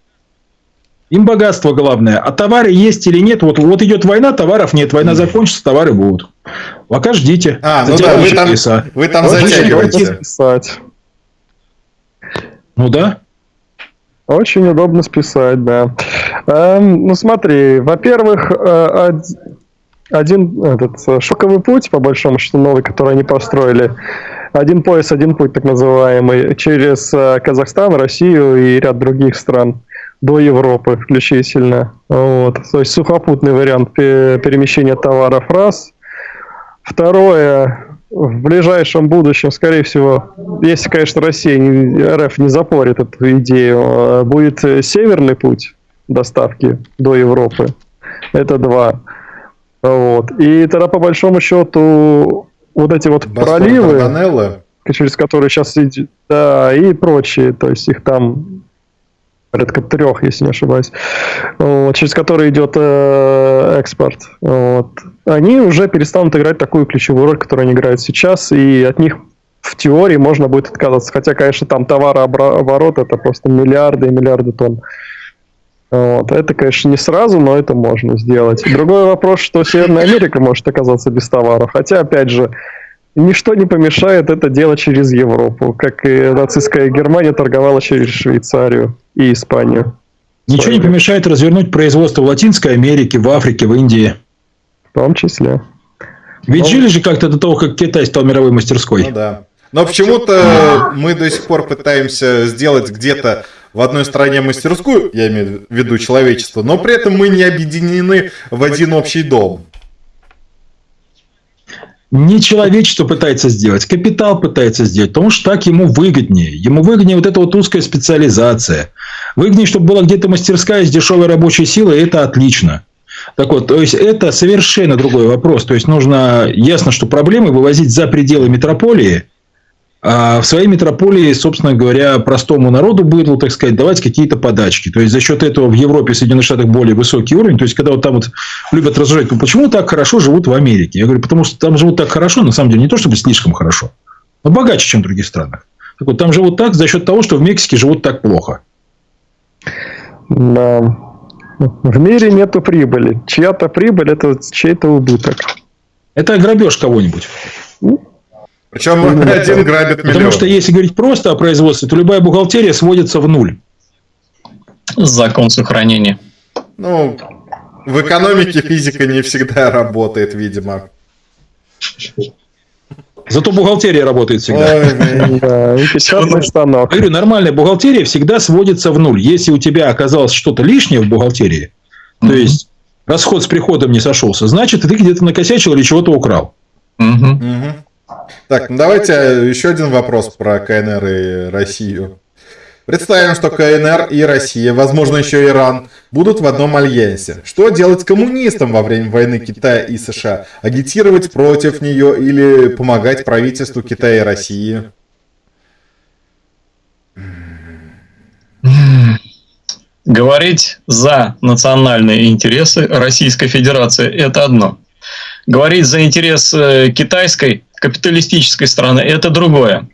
Им богатство главное. А товары есть или нет. Вот, вот идет война, товаров нет. Война закончится, товары будут. Пока ждите. А, ну да, вы там, вы там затягиваете. Ну да. Очень удобно списать, да. Эм, ну смотри, во-первых, э, один этот э, шоковый путь, по большому счету, новый, который они построили. Один пояс, один путь, так называемый, через э, Казахстан, Россию и ряд других стран до Европы включительно. Вот. То есть сухопутный вариант перемещения товаров раз. Второе, в ближайшем будущем, скорее всего, если, конечно, Россия, РФ не запорит эту идею, а будет северный путь доставки до Европы. Это два. Вот. И тогда, по большому счету, вот эти вот Боспор, проливы, Барбанелло. через которые сейчас идет, да, и прочие, то есть их там порядка трех, если не ошибаюсь, вот, через которые идет э, экспорт. Вот. Они уже перестанут играть такую ключевую роль, которую они играют сейчас, и от них в теории можно будет отказаться. Хотя, конечно, там товарооборот это просто миллиарды и миллиарды тонн. Вот. Это, конечно, не сразу, но это можно сделать. Другой вопрос, что Северная Америка может оказаться без товаров. Хотя, опять же, ничто не помешает это делать через Европу, как и нацистская Германия торговала через Швейцарию и Испанию. Ничего не помешает развернуть производство в Латинской Америке, в Африке, в Индии. В том числе. Ведь Но... жили же как-то до того, как Китай стал мировой мастерской. Ну да. Но почему-то мы до сих пор пытаемся сделать где-то в одной стране мастерскую, я имею в виду человечество, но при этом мы не объединены в один общий дом. Не человечество пытается сделать, капитал пытается сделать, потому что так ему выгоднее. Ему выгоднее вот эта вот узкая специализация. Выгоднее, чтобы была где-то мастерская с дешевой рабочей силой, это отлично. Так вот, то есть это совершенно другой вопрос. То есть нужно ясно, что проблемы вывозить за пределы метрополии – в своей метрополии, собственно говоря, простому народу будет, вот, так сказать, давать какие-то подачки. То есть, за счет этого в Европе и Соединенных Штатах более высокий уровень. То есть, когда вот там вот любят рассуждать, ну, почему так хорошо живут в Америке? Я говорю, потому что там живут так хорошо, на самом деле, не то чтобы слишком хорошо, но богаче, чем в других странах. Так вот, там живут так за счет того, что в Мексике живут так плохо. Да. В мире нету прибыли. Чья-то прибыль – это чей-то убыток. Это грабеж кого-нибудь. Ну, причем один грабит миллион. Потому что если говорить просто о производстве, то любая бухгалтерия сводится в нуль. Закон сохранения. Ну, в экономике физика не всегда работает, видимо. Зато бухгалтерия работает всегда. Станок. Говорю, нормальная бухгалтерия всегда сводится в нуль. Если у тебя оказалось что-то лишнее в бухгалтерии, то есть расход с приходом не сошелся, значит, ты где-то накосячил или чего-то украл. Так, ну давайте еще один вопрос про КНР и Россию. Представим, что КНР и Россия, возможно еще Иран, будут в одном альянсе. Что делать коммунистам во время войны Китая и США? Агитировать против нее или помогать правительству Китая и России? Говорить за национальные интересы Российской Федерации – это одно. Говорить за интерес э, китайской капиталистической страны, это другое.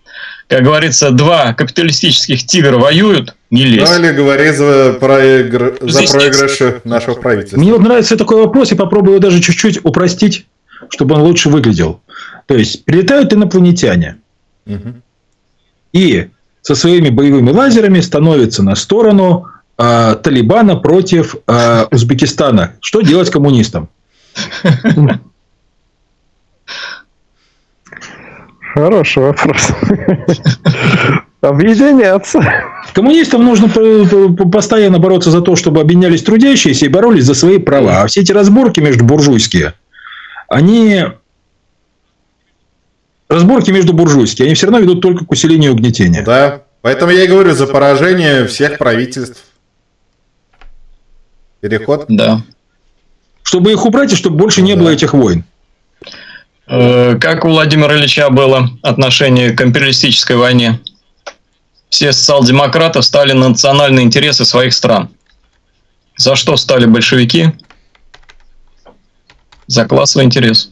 Как говорится, два капиталистических тигра воюют, не лезь. Ну или говори за, проигр... за проигрыши нашего правительства. Мне вот нравится такой вопрос, и попробую его даже чуть-чуть упростить, чтобы он лучше выглядел. То есть, прилетают инопланетяне. Угу. И со своими боевыми лазерами становятся на сторону э, Талибана против э, Узбекистана. Что делать коммунистам? Хороший вопрос. Объединяться. Коммунистам нужно постоянно бороться за то, чтобы объединялись трудящиеся и боролись за свои права. А все эти разборки между буржуйские, они... Разборки между буржуйские, они все равно ведут только к усилению угнетения. Да, поэтому я и говорю за поражение всех правительств. Переход? Да. Чтобы их убрать и чтобы больше не да. было этих войн. Э, как у Владимира Ильича было отношение к империалистической войне? Все социал-демократы стали на национальные интересы своих стран. За что стали большевики? За классовый интерес.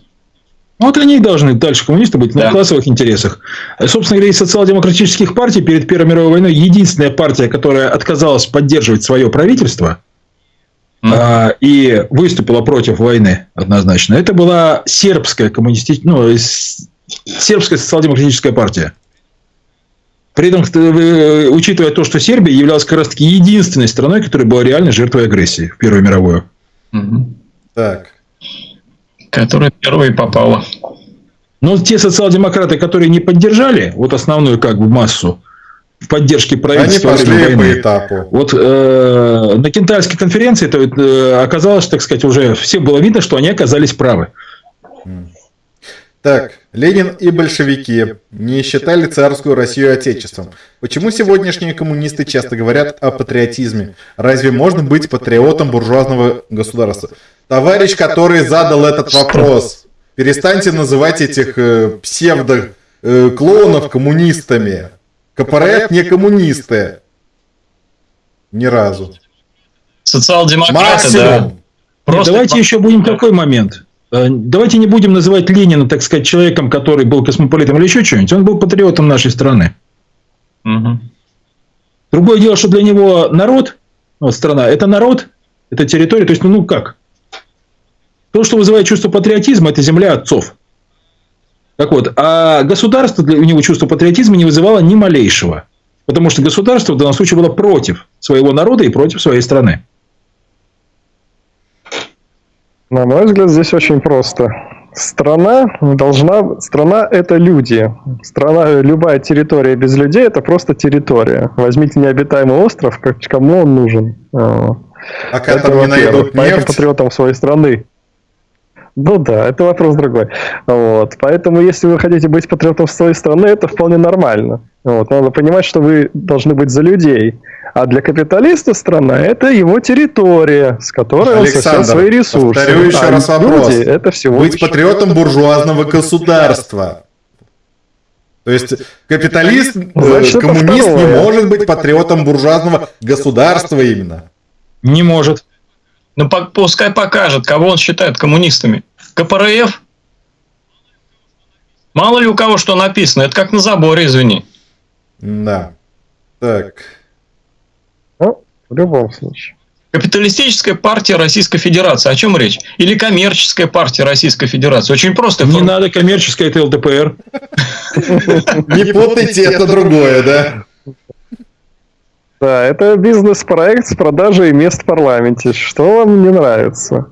Вот они и должны дальше коммунисты быть на да. классовых интересах. Собственно говоря, из социал-демократических партий перед Первой мировой войной единственная партия, которая отказалась поддерживать свое правительство, а, и выступила против войны однозначно. Это была сербская коммунистическая, ну, сербская социал-демократическая партия. При этом, э, учитывая то, что Сербия являлась как раз таки единственной страной, которая была реально жертвой агрессии в Первую мировую. Так. Которая первой попала. Но те социал-демократы, которые не поддержали вот основную как бы массу, в поддержке правительства. Они пошли по этапу. Вот э, на Кентайской конференции то, э, оказалось, так сказать, уже всем было видно, что они оказались правы. Так, Ленин и большевики не считали царскую Россию отечеством. Почему сегодняшние коммунисты часто говорят о патриотизме? Разве можно быть патриотом буржуазного государства? Товарищ, который задал этот вопрос, перестаньте называть этих э, псевдо-клоунов э, коммунистами. КПРФ не коммунисты. Ни разу. Социал-демократы, да. Просто... Давайте еще будем какой момент. Э, давайте не будем называть Ленина, так сказать, человеком, который был космополитом или еще что-нибудь. Он был патриотом нашей страны. Угу. Другое дело, что для него народ, вот страна, это народ, это территория, то есть, ну, ну как? То, что вызывает чувство патриотизма, это земля отцов. Так вот, а государство для у него чувство патриотизма не вызывало ни малейшего. Потому что государство в данном случае было против своего народа и против своей страны. На мой взгляд, здесь очень просто. Страна должна... Страна – это люди. Страна, любая территория без людей – это просто территория. Возьмите необитаемый остров, кому он нужен. А, а как там не найдут нефть? патриотам своей страны. Ну да, это вопрос другой. Вот. Поэтому, если вы хотите быть патриотом своей страны, это вполне нормально. Вот. Надо понимать, что вы должны быть за людей. А для капиталиста страна – это его территория, с которой Александр, он сосет свои ресурсы. повторю еще а раз вопрос. Люди, это всего Быть патриотом буржуазного государства. То есть капиталист, э, Значит, коммунист не может быть патриотом буржуазного государства именно. Не может. Ну пускай покажет, кого он считает коммунистами. КПРФ? Мало ли у кого что написано, это как на заборе, извини. Да. Так. Ну, в любом случае. Капиталистическая партия Российской Федерации. О чем речь? Или коммерческая партия Российской Федерации? Очень просто. Не надо коммерческая, это ЛДПР. Не путайте, это другое, да? Да, это бизнес-проект с продажей мест в парламенте. Что вам не нравится?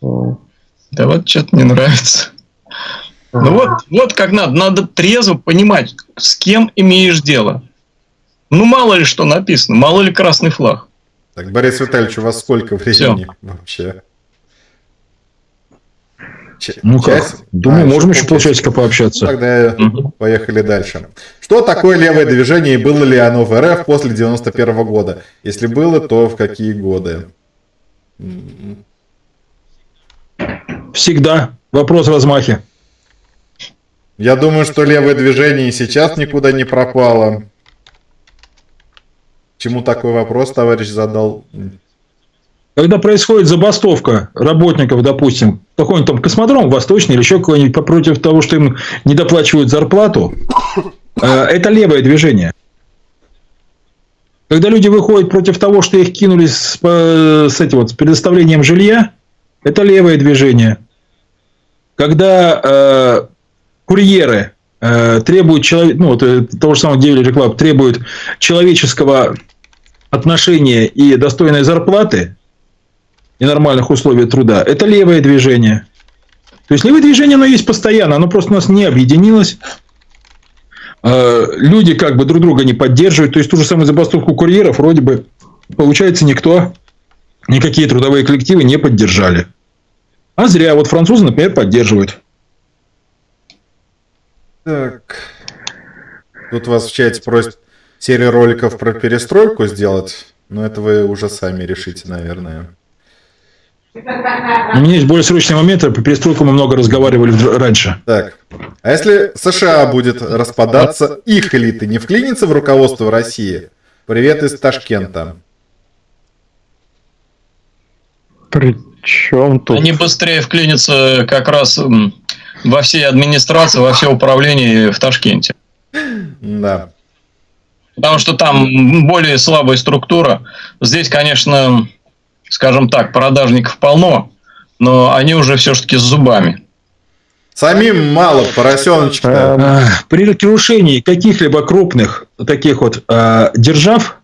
Да вот что-то не нравится. Ну вот, вот как надо. Надо трезво понимать, с кем имеешь дело. Ну, мало ли что написано, мало ли красный флаг. Так, Борис Витальевич, у вас сколько времени Все. вообще? Ну как? Думаю, а, можем еще полчасика пообщаться. Ну, тогда угу. поехали дальше. Что такое левое движение и было ли оно в РФ после 91 -го года? Если было, то в какие годы? Всегда. Вопрос размахи. Я думаю, что левое движение и сейчас никуда не пропало. Чему такой вопрос товарищ задал? Когда происходит забастовка работников, допустим, какой-нибудь там космодром восточный или еще какой-нибудь против того, что им не доплачивают зарплату, э, это левое движение. Когда люди выходят против того, что их кинули с, с, этим вот, с предоставлением жилья, это левое движение. Когда э, курьеры э, требуют человек, ну, вот, э, того же самого Девили Club требуют человеческого отношения и достойной зарплаты, и нормальных условий труда, это левое движение. То есть левое движение, оно есть постоянно, оно просто у нас не объединилось. А, люди как бы друг друга не поддерживают. То есть ту же самую забастовку курьеров вроде бы, получается, никто, никакие трудовые коллективы не поддержали. А зря. Вот французы, например, поддерживают. Так. Тут вас в чате просят серию роликов про перестройку сделать. Но это вы уже сами решите, наверное. У меня есть более срочный момент, по перестройку мы много разговаривали раньше. Так, а если США будет распадаться, их элиты не вклинится в руководство России? Привет из Ташкента. Причем тут? Они быстрее вклинятся как раз во всей администрации, во все управление в Ташкенте. Да. Потому что там более слабая структура. Здесь, конечно, скажем так, продажников полно, но они уже все-таки с зубами. Самим мало поросеночка. А, при крушении каких-либо крупных таких вот а, держав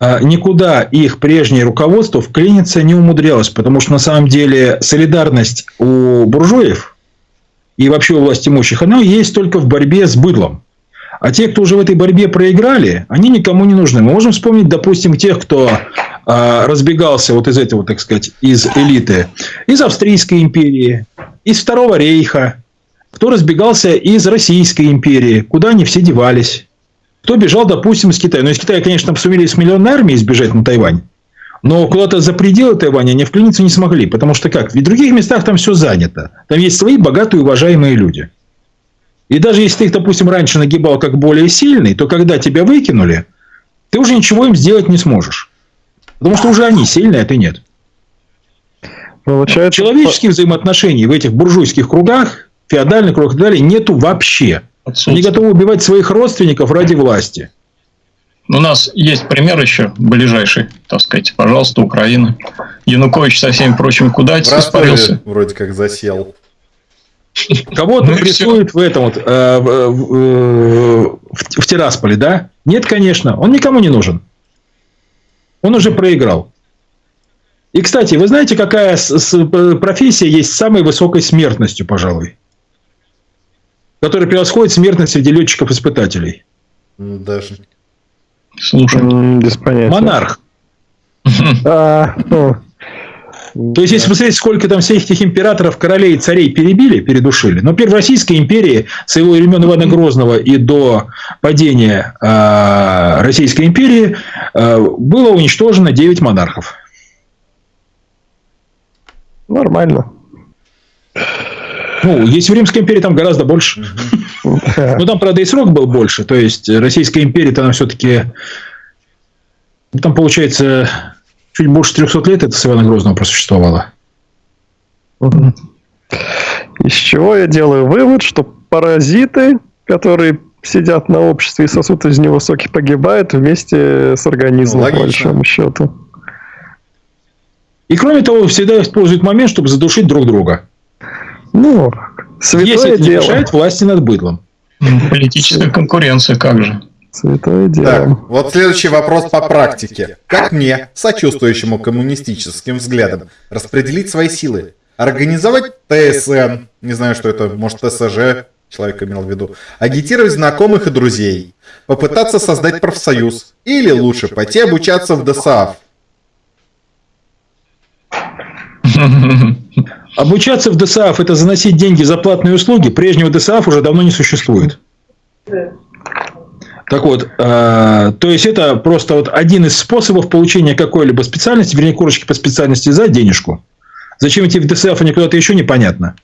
а, никуда их прежнее руководство вклиниться не умудрялось, потому что на самом деле солидарность у буржуев и вообще у власть имущих, она есть только в борьбе с быдлом. А те, кто уже в этой борьбе проиграли, они никому не нужны. Мы можем вспомнить, допустим, тех, кто разбегался вот из этого, так сказать, из элиты, из Австрийской империи, из Второго рейха, кто разбегался из Российской империи, куда они все девались, кто бежал, допустим, из Китая. Ну, из Китая, конечно, там сумели с миллионной армией сбежать на Тайвань. Но куда-то за пределы Тайваня они вклиниться не смогли. Потому что как? В других местах там все занято. Там есть свои богатые, уважаемые люди. И даже если ты их, допустим, раньше нагибал как более сильный, то когда тебя выкинули, ты уже ничего им сделать не сможешь. Потому что уже они сильные, а ты нет. Получается... Человеческих взаимоотношений в этих буржуйских кругах, феодальных кругах и так далее, нету вообще. Они готовы убивать своих родственников ради власти. У нас есть пример еще ближайший, так сказать, пожалуйста, Украина. Янукович со всеми прочими куда испарился. Вроде как засел. Кого-то ну, прессуют в этом вот, э, в, в, в Тирасполе, да? Нет, конечно, он никому не нужен. Он уже проиграл. И, кстати, вы знаете, какая профессия есть с самой высокой смертностью, пожалуй? Которая превосходит смертность среди летчиков-испытателей. Даже. Слушай. Без понятия. Монарх. А, ну, то есть, если посмотреть, сколько там всех этих императоров, королей царей перебили, передушили. Но первой Российской империи с его времен Ивана Грозного и до падения э, Российской империи э, было уничтожено 9 монархов. Нормально. Ну, есть в Римской империи там гораздо больше. Ну, там, правда, и срок был больше. То есть, Российская империя, там все-таки... Там, получается, чуть больше 300 лет это с Ивана Грозного просуществовало. Из чего я делаю вывод, что паразиты, которые сидят на обществе и сосут из него соки, погибают вместе с организмом, ну, по большому счету. И кроме того, всегда используют момент, чтобы задушить друг друга. Ну, святое Если это не дело. мешает власти над быдлом. Политическая конкуренция, как же. Святое дело. Так, вот следующий вопрос по практике. Как мне, сочувствующему коммунистическим взглядам, распределить свои силы? Организовать ТСН, не знаю, что это, может, ТСЖ, человек имел в виду, агитировать знакомых и друзей, попытаться создать профсоюз, или лучше пойти обучаться в ДСАФ. Обучаться в ДСАФ – это заносить деньги за платные услуги. Прежнего ДСАФ уже давно не существует. Так вот, э, то есть это просто вот один из способов получения какой-либо специальности, вернее, корочки по специальности за денежку. Зачем идти в ДСФ, а не куда-то еще непонятно.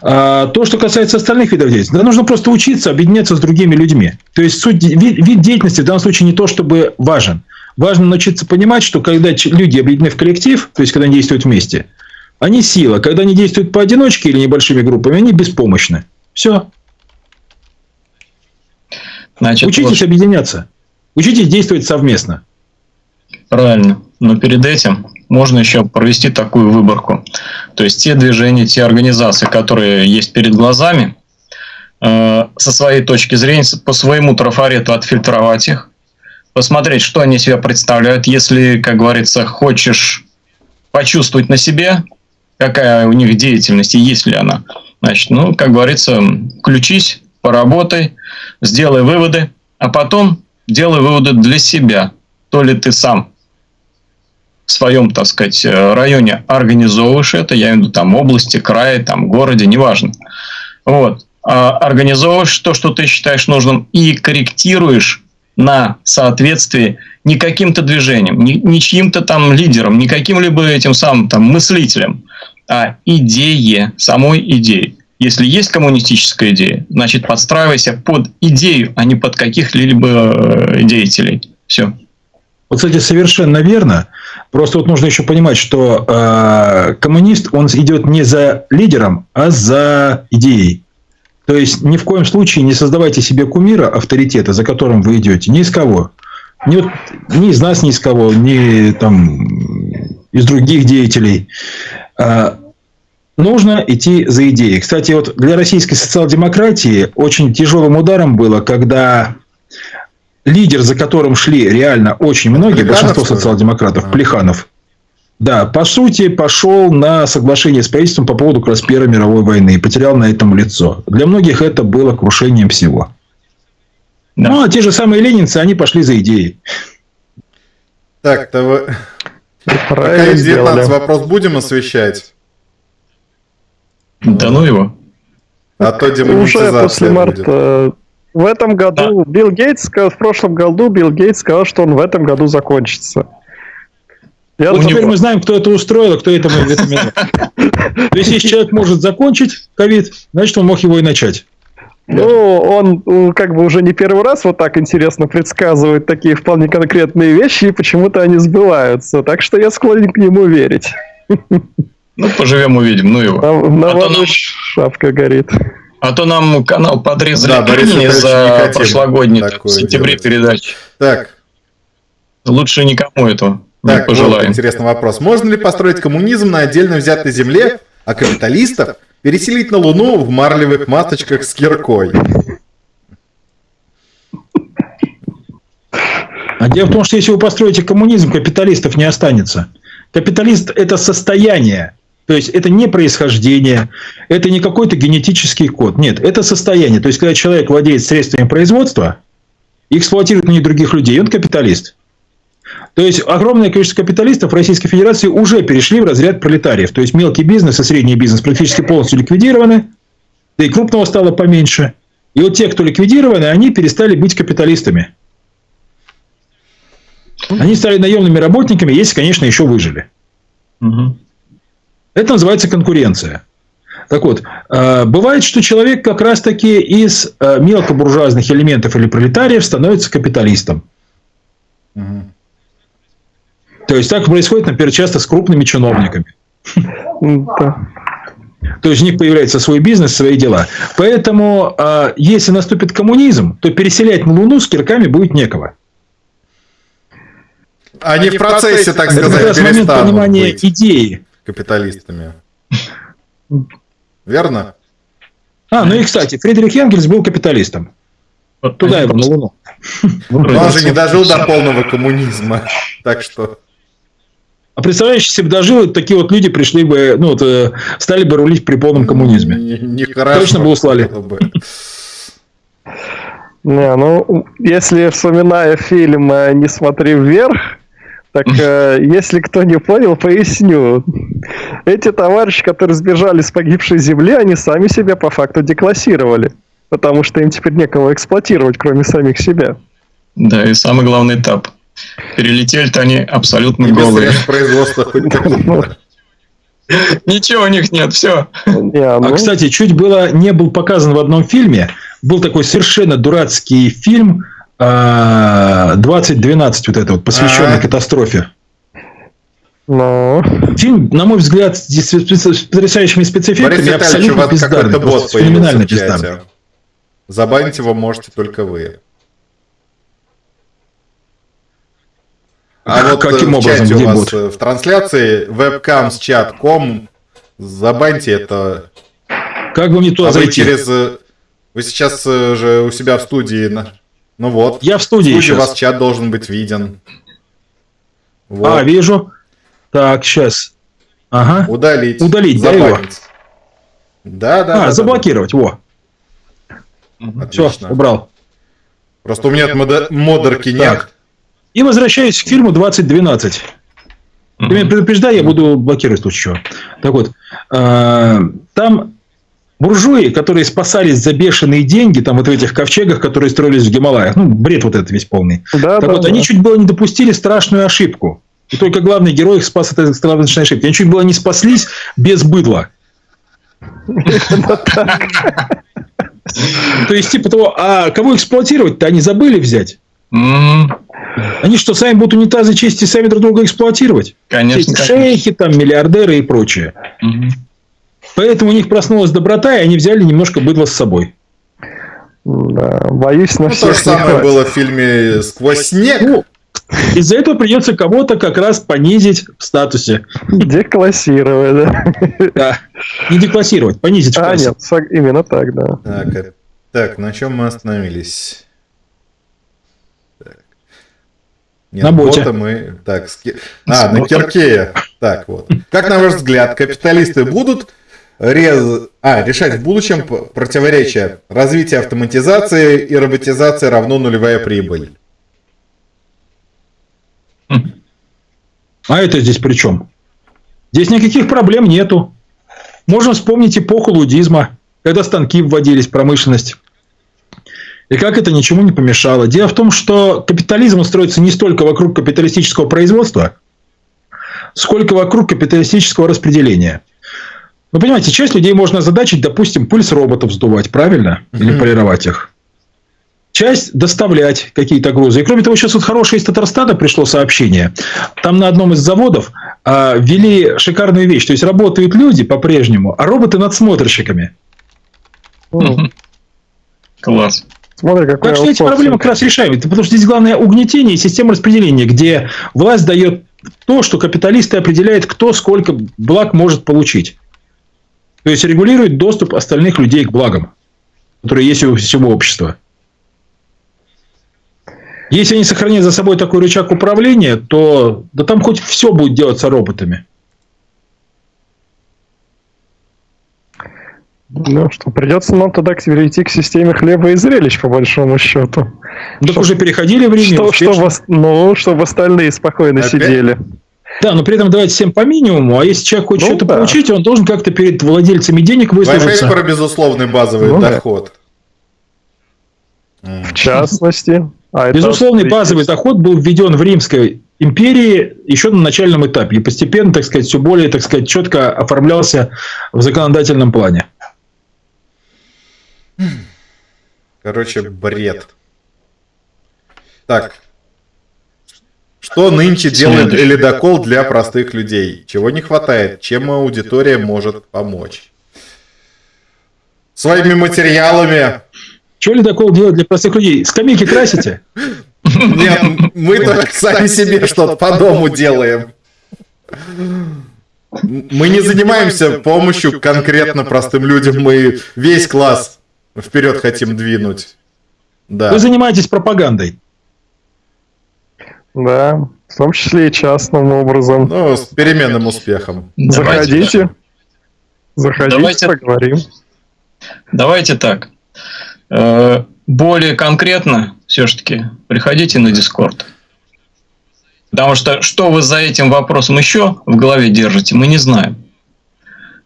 А, то, что касается остальных видов деятельности, да, нужно просто учиться объединяться с другими людьми. То есть суть, вид, вид деятельности в данном случае не то, чтобы важен. Важно научиться понимать, что когда люди объединены в коллектив, то есть когда они действуют вместе, они сила. Когда они действуют поодиночке или небольшими группами, они беспомощны. Все. Значит, Учитесь вот... объединяться. Учитесь действовать совместно. Правильно. Но перед этим можно еще провести такую выборку. То есть те движения, те организации, которые есть перед глазами, э, со своей точки зрения, по своему трафарету отфильтровать их, посмотреть, что они себя представляют. Если, как говорится, хочешь почувствовать на себе, какая у них деятельность и есть ли она, значит, ну, как говорится, включись, поработай, сделай выводы, а потом делай выводы для себя. То ли ты сам в своем, так сказать, э, районе организовываешь это, я имею в виду там области, крае, там городе, неважно. Вот. А организовываешь то, что ты считаешь нужным, и корректируешь на соответствие не каким-то движением, не чьим-то там лидером, не каким-либо этим самым там мыслителем, а идее, самой идеи. Если есть коммунистическая идея, значит подстраивайся под идею, а не под каких-либо э, деятелей. Все. Вот, кстати, совершенно верно. Просто вот нужно еще понимать, что э, коммунист, он идет не за лидером, а за идеей. То есть, ни в коем случае не создавайте себе кумира, авторитета, за которым вы идете. Ни из кого. Ни, ни из нас, ни из кого, ни там, из других деятелей. А, нужно идти за идеей. Кстати, вот для российской социал-демократии очень тяжелым ударом было, когда лидер, за которым шли реально очень многие, большинство социал-демократов, Плеханов, да, по сути, пошел на соглашение с правительством по поводу как раз Первой мировой войны и потерял на этом лицо. Для многих это было крушением всего. Да. Ну, а те же самые ленинцы, они пошли за идеей. Так, то вы... Пока 19 вопрос будем освещать? Да ну его. А то Уже после марта. В этом году Билл Гейтс, в прошлом году Билл Гейтс сказал, что он в этом году закончится. Я вот теперь мы знаем, кто это устроил, а кто это То есть, если человек может закончить ковид, значит, он мог его и начать. Ну, он как бы уже не первый раз вот так интересно предсказывает такие вполне конкретные вещи, и почему-то они сбываются. Так что я склонен к нему верить. Ну, поживем, увидим. Ну его. На, на а нам... шапка горит. А то нам канал подрезали да, Борис за прошлогодний в сентябре передач. Так. Лучше никому этого так, не пожелаем. Вот интересный вопрос. Можно ли построить коммунизм на отдельно взятой земле, а капиталистов переселить на Луну в марлевых масочках с киркой? А дело в том, что если вы построите коммунизм, капиталистов не останется. Капиталист – это состояние, то есть это не происхождение, это не какой-то генетический код. Нет, это состояние. То есть, когда человек владеет средствами производства и эксплуатирует на них других людей, он капиталист. То есть огромное количество капиталистов в Российской Федерации уже перешли в разряд пролетариев. То есть мелкий бизнес и средний бизнес практически полностью ликвидированы, да и крупного стало поменьше. И вот те, кто ликвидированы, они перестали быть капиталистами. Они стали наемными работниками, если, конечно, еще выжили. Угу. Это называется конкуренция. Так вот, э, бывает, что человек как раз-таки из э, мелкобуржуазных элементов или пролетариев становится капиталистом. Угу. То есть так происходит, например, часто с крупными чиновниками. То есть у них появляется свой бизнес, свои дела. Поэтому, э, если наступит коммунизм, то переселять на Луну с кирками будет некого. Они в процессе, так сказать, Это момент понимания идеи капиталистами. Верно? А, ну и, кстати, Фридрих Энгельс был капиталистом. Вот Туда его, на Луну. Но он же не дожил до полного коммунизма. Так что... А представляешь, если бы дожил, такие вот люди пришли бы, ну, вот, э, стали бы рулить при полном коммунизме. Нехорошо. Точно бы услали. Не, ну, если вспоминая фильм «Не смотри вверх», так, э, если кто не понял, поясню. Эти товарищи, которые сбежали с погибшей земли, они сами себя по факту деклассировали. Потому что им теперь некого эксплуатировать, кроме самих себя. Да, и самый главный этап. Перелетели-то они абсолютно и голые. производства хоть Ничего у них нет, все. А, ну. кстати, чуть было не был показан в одном фильме. Был такой совершенно дурацкий фильм 2012 вот это вот, посвященный А-а-а. катастрофе. Ну. Фильм, на мой взгляд, с потрясающими спецэффектами абсолютно бездарный. Просто феноменально бездарный. Забанить его можете только вы. А, вот каким в образом чате у вас бот? в трансляции webcam с чат.com забаньте это. Как бы мне туда а зайти? Вы через... Вы сейчас э, же у себя в студии ну вот. Я в студии. В студии у вас чат должен быть виден. Вот. А, вижу. Так, сейчас. Ага. Удалить. Удалить, да, его? Да, да. А, да, заблокировать, да. во. Отлично. Все, убрал. Просто у меня мод... модерки нет. Так. И возвращаюсь к фильму 2012. Ты меня предупреждай, я буду блокировать случае чего. Так вот, э, там буржуи, которые спасались за бешеные деньги, там вот в этих ковчегах, которые строились в Гималаях, ну, бред вот этот весь полный. Да, так да, вот, да. они чуть было не допустили страшную ошибку. И только главный герой их спас от этой страшной ошибки. Они чуть было не спаслись без быдла. То есть, типа того, а кого эксплуатировать-то они забыли взять? Они что, сами будут унитазы чистить, сами друг друга эксплуатировать? Конечно. Шейхи, там, миллиардеры и прочее. Поэтому у них проснулась доброта, и они взяли немножко быдла с собой. Да, боюсь на ну, всех То же самое было в фильме «Сквозь снег». Ну, из-за этого придется кого-то как раз понизить в статусе. Деклассировать, да? Да. Не деклассировать, понизить в А, нет, именно так, да. Так, э, так, на чем мы остановились? Нет, на боте. мы... Так, ски... А, на Киркея. Так, вот. Как, на ваш взгляд, капиталисты будут рез... а, решать в будущем противоречия развития автоматизации и роботизации равно нулевая прибыль. А это здесь при чем? Здесь никаких проблем нету. Можно вспомнить эпоху лудизма. когда станки вводились в промышленность. И как это ничему не помешало. Дело в том, что капитализм устроится не столько вокруг капиталистического производства, сколько вокруг капиталистического распределения. Вы понимаете, часть людей можно озадачить, допустим, пульс роботов сдувать, правильно? Или полировать их. Часть доставлять какие-то грузы. И кроме того, сейчас вот хорошее из Татарстана пришло сообщение. Там на одном из заводов а, ввели шикарную вещь. То есть работают люди по-прежнему, а роботы надсмотрщиками. Класс. Смотри, какой Так что эти проблемы как раз решаемы. Потому что здесь главное угнетение и система распределения, где власть дает то, что капиталисты определяют, кто сколько благ может получить. То есть регулирует доступ остальных людей к благам, которые есть у всего общества. Если они сохранят за собой такой рычаг управления, то да там хоть все будет делаться роботами. Ну что, придется нам тогда перейти к системе хлеба и зрелищ, по большому счету. Так Что- уже переходили в Риме. Что, что успешно. ну, чтобы остальные спокойно Опять? сидели. Да, но при этом давать всем по минимуму, а если человек хочет Ну что-то да. получить, он должен как-то перед владельцами денег Вы опять выслужиться. про безусловный базовый Ну доход. В частности. а Безусловный базовый доход был введен в Римской империи еще на начальном этапе. И постепенно, так сказать, все более, так сказать, четко оформлялся в законодательном плане. Короче, бред. Так. Что нынче делает Следующий. ледокол для простых людей? Чего не хватает? Чем аудитория может помочь? Своими материалами. Что ледокол делает для простых людей? Скамейки красите? Нет, мы-то сами себе что-то по дому делаем. Мы не занимаемся помощью конкретно простым людям, мы весь класс вперед хотим двинуть. Да. Вы занимаетесь пропагандой. Да, в том числе и частным образом. Ну, с переменным успехом. Давайте Заходите. Заходите, Давайте- поговорим. Давайте так. Э, Более конкретно, все-таки, приходите на Дискорд. Потому что что вы за этим вопросом еще в голове держите, мы не знаем.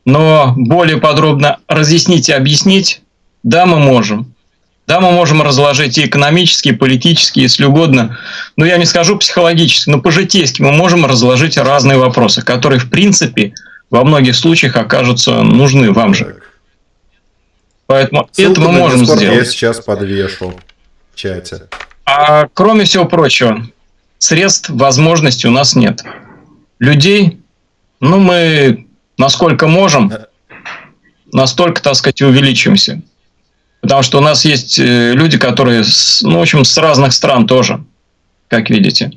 Но более подробно разъяснить и объяснить, да, мы можем. Да, мы можем разложить и экономически, и политически, если угодно. Но я не скажу психологически, но по-житейски мы можем разложить разные вопросы, которые, в принципе, во многих случаях окажутся нужны вам же. Поэтому Ссылку это мы можем Discord Я сделать. сейчас подвешу в чате. А кроме всего прочего, средств, возможностей у нас нет. Людей, ну, мы насколько можем, настолько, так сказать, увеличимся. Потому что у нас есть э, люди, которые, ну, в общем, с разных стран тоже, как видите.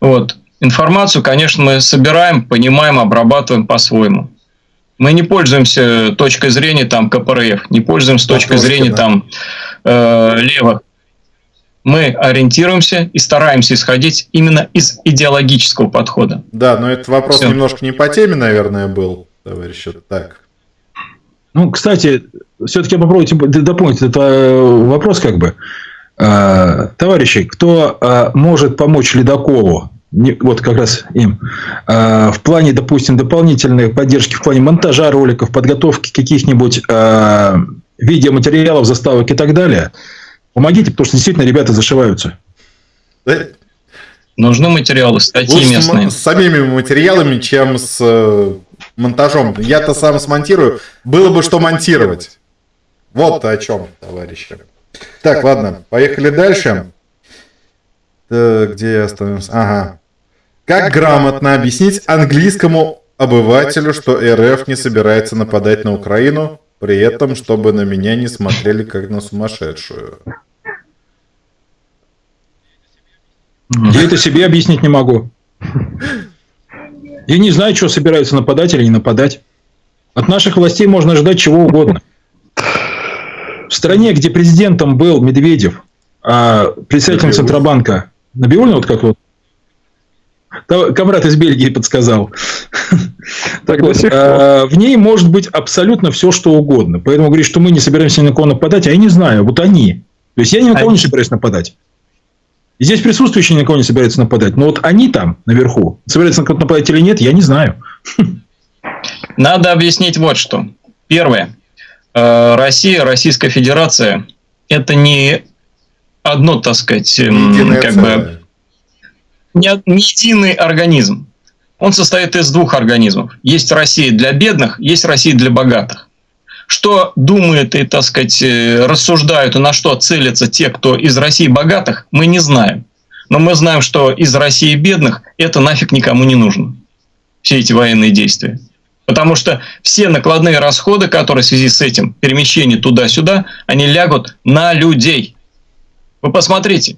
Вот. Информацию, конечно, мы собираем, понимаем, обрабатываем по-своему. Мы не пользуемся точкой зрения там КПРФ, не пользуемся точкой Матроскина. зрения там э, левых. Мы ориентируемся и стараемся исходить именно из идеологического подхода. Да, но этот вопрос Всё. немножко не по теме, наверное, был, товарищи. Так. Ну, кстати, все-таки попробуйте д- дополнить этот э, вопрос как бы. Э, Товарищи, кто э, может помочь ледоколу, не- вот как раз им, в плане, допустим, дополнительной поддержки, в плане монтажа роликов, подготовки каких-нибудь видеоматериалов, заставок и так далее, помогите, потому что действительно ребята зашиваются. Нужны материалы, статьи Лучше с, местные. с самими материалами, чем с монтажом. Я-то сам смонтирую. Было бы что монтировать. Вот о чем, товарищи. Так, ладно, поехали дальше. Так, где я остановился? Ага. Как грамотно объяснить английскому обывателю, что РФ не собирается нападать на Украину, при этом, чтобы на меня не смотрели как на сумасшедшую? Я это себе объяснить не могу. Я не знаю, что собираются нападать или не нападать. От наших властей можно ожидать чего угодно. В стране, где президентом был Медведев, а председателем. Центробанка Набиуллин, вот как вот, Комрад из Бельгии подсказал. Так вот, а, в ней может быть абсолютно все, что угодно. Поэтому говорить, что мы не собираемся ни на кого нападать, а я не знаю, вот они. То есть я ни на кого не Они. собираюсь нападать. И здесь присутствующие ни на кого не собираются нападать. Но вот они там, наверху, собираются на кого-то нападать или нет, я не знаю. Надо объяснить вот что. Первое. Э, Россия, Российская Федерация – это не одно, так сказать, Единое как целое. бы не, не единый организм. Он состоит из двух организмов. Есть Россия для бедных, есть Россия для богатых. Что думают и, так сказать, э, рассуждают и на что целятся те, кто из России богатых, мы не знаем. Но мы знаем, что из России бедных это нафиг никому не нужно. Все эти военные действия. Потому что все накладные расходы, которые в связи с этим, перемещение туда-сюда, они лягут на людей. Вы посмотрите,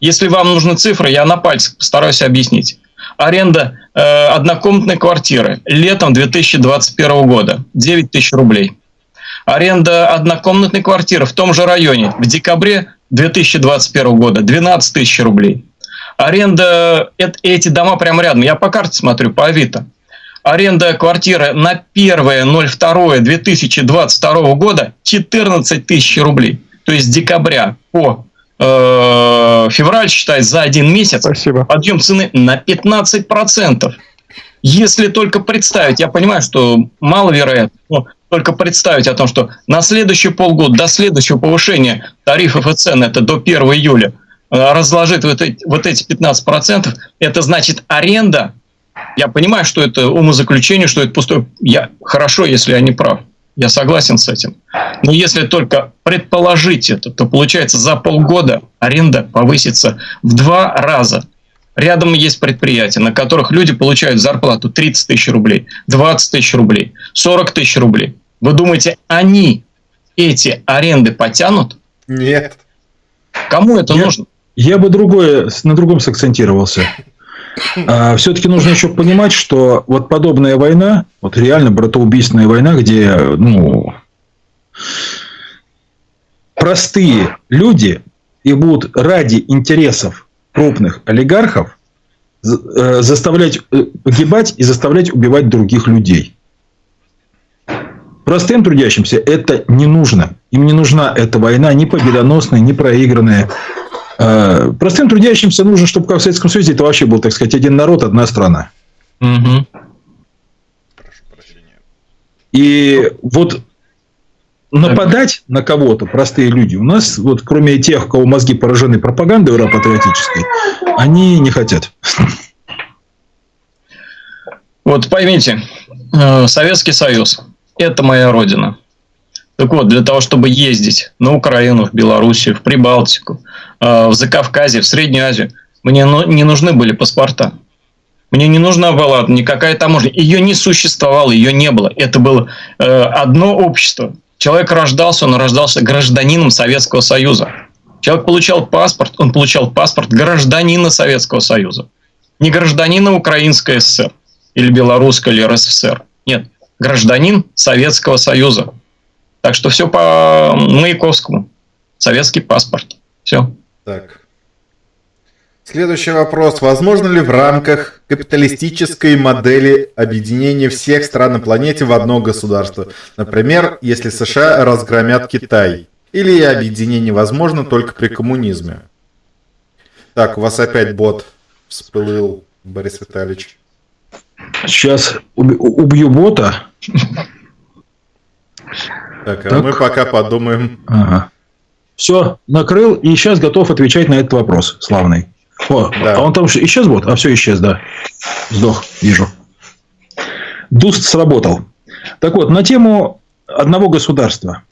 если вам нужны цифры, я на пальцах постараюсь объяснить. Аренда э, однокомнатной квартиры летом 2021 года 9 тысяч рублей. Аренда однокомнатной квартиры в том же районе в декабре 2021 года 12 тысяч рублей. Аренда, эти дома прямо рядом, я по карте смотрю, по Авито. Аренда квартиры на 1.02.2022 года 14 тысяч рублей. То есть с декабря по э, февраль, считай, за один месяц Спасибо. подъем цены на 15%. Если только представить, я понимаю, что маловероятно, но только представить о том, что на следующий полгода, до следующего повышения тарифов и цен, это до 1 июля, э, разложить вот эти, вот эти 15%, это значит аренда. Я понимаю, что это умозаключение, что это пустое. Я, хорошо, если я не прав. Я согласен с этим. Но если только предположить это, то получается за полгода аренда повысится в два раза. Рядом есть предприятия, на которых люди получают зарплату 30 тысяч рублей, 20 тысяч рублей, 40 тысяч рублей. Вы думаете, они эти аренды потянут? Нет. Кому это я, нужно? Я бы другое, на другом сакцентировался. А, все-таки нужно еще понимать, что вот подобная война, вот реально братоубийственная война, где ну, простые люди и будут ради интересов крупных олигархов э, заставлять э, погибать и заставлять убивать других людей. Простым трудящимся это не нужно. Им не нужна эта война ни победоносная, ни проигранная. Э, простым трудящимся нужно, чтобы как в Советском Союзе это вообще был, так сказать, один народ, одна страна. Угу. И вот нападать на кого-то, простые люди, у нас, вот кроме тех, у кого мозги поражены пропагандой патриотической, они не хотят. Вот поймите, э, Советский Союз – это моя родина. Так вот, для того, чтобы ездить на Украину, в Белоруссию, в Прибалтику, э, в Закавказье, в Среднюю Азию, мне не нужны были паспорта. Мне не нужна была никакая таможня. Ее не существовало, ее не было. Это было э, одно общество. Человек рождался, он рождался гражданином Советского Союза. Человек получал паспорт, он получал паспорт гражданина Советского Союза. Не гражданина Украинской ССР или Белорусской или РСФСР. Нет, гражданин Советского Союза. Так что все по Маяковскому. Советский паспорт. Все. Так. Следующий вопрос. Возможно ли в рамках капиталистической модели объединения всех стран на планете в одно государство? Например, если США разгромят Китай. Или объединение возможно только при коммунизме? Так, у вас опять бот всплыл, Борис Витальевич. Сейчас убью бота. Так, а так. мы пока подумаем. Ага. Все, накрыл и сейчас готов отвечать на этот вопрос, славный. О, да. а он там исчез вот? А все исчез, да. Сдох, вижу. Дуст сработал. Так вот, на тему одного государства.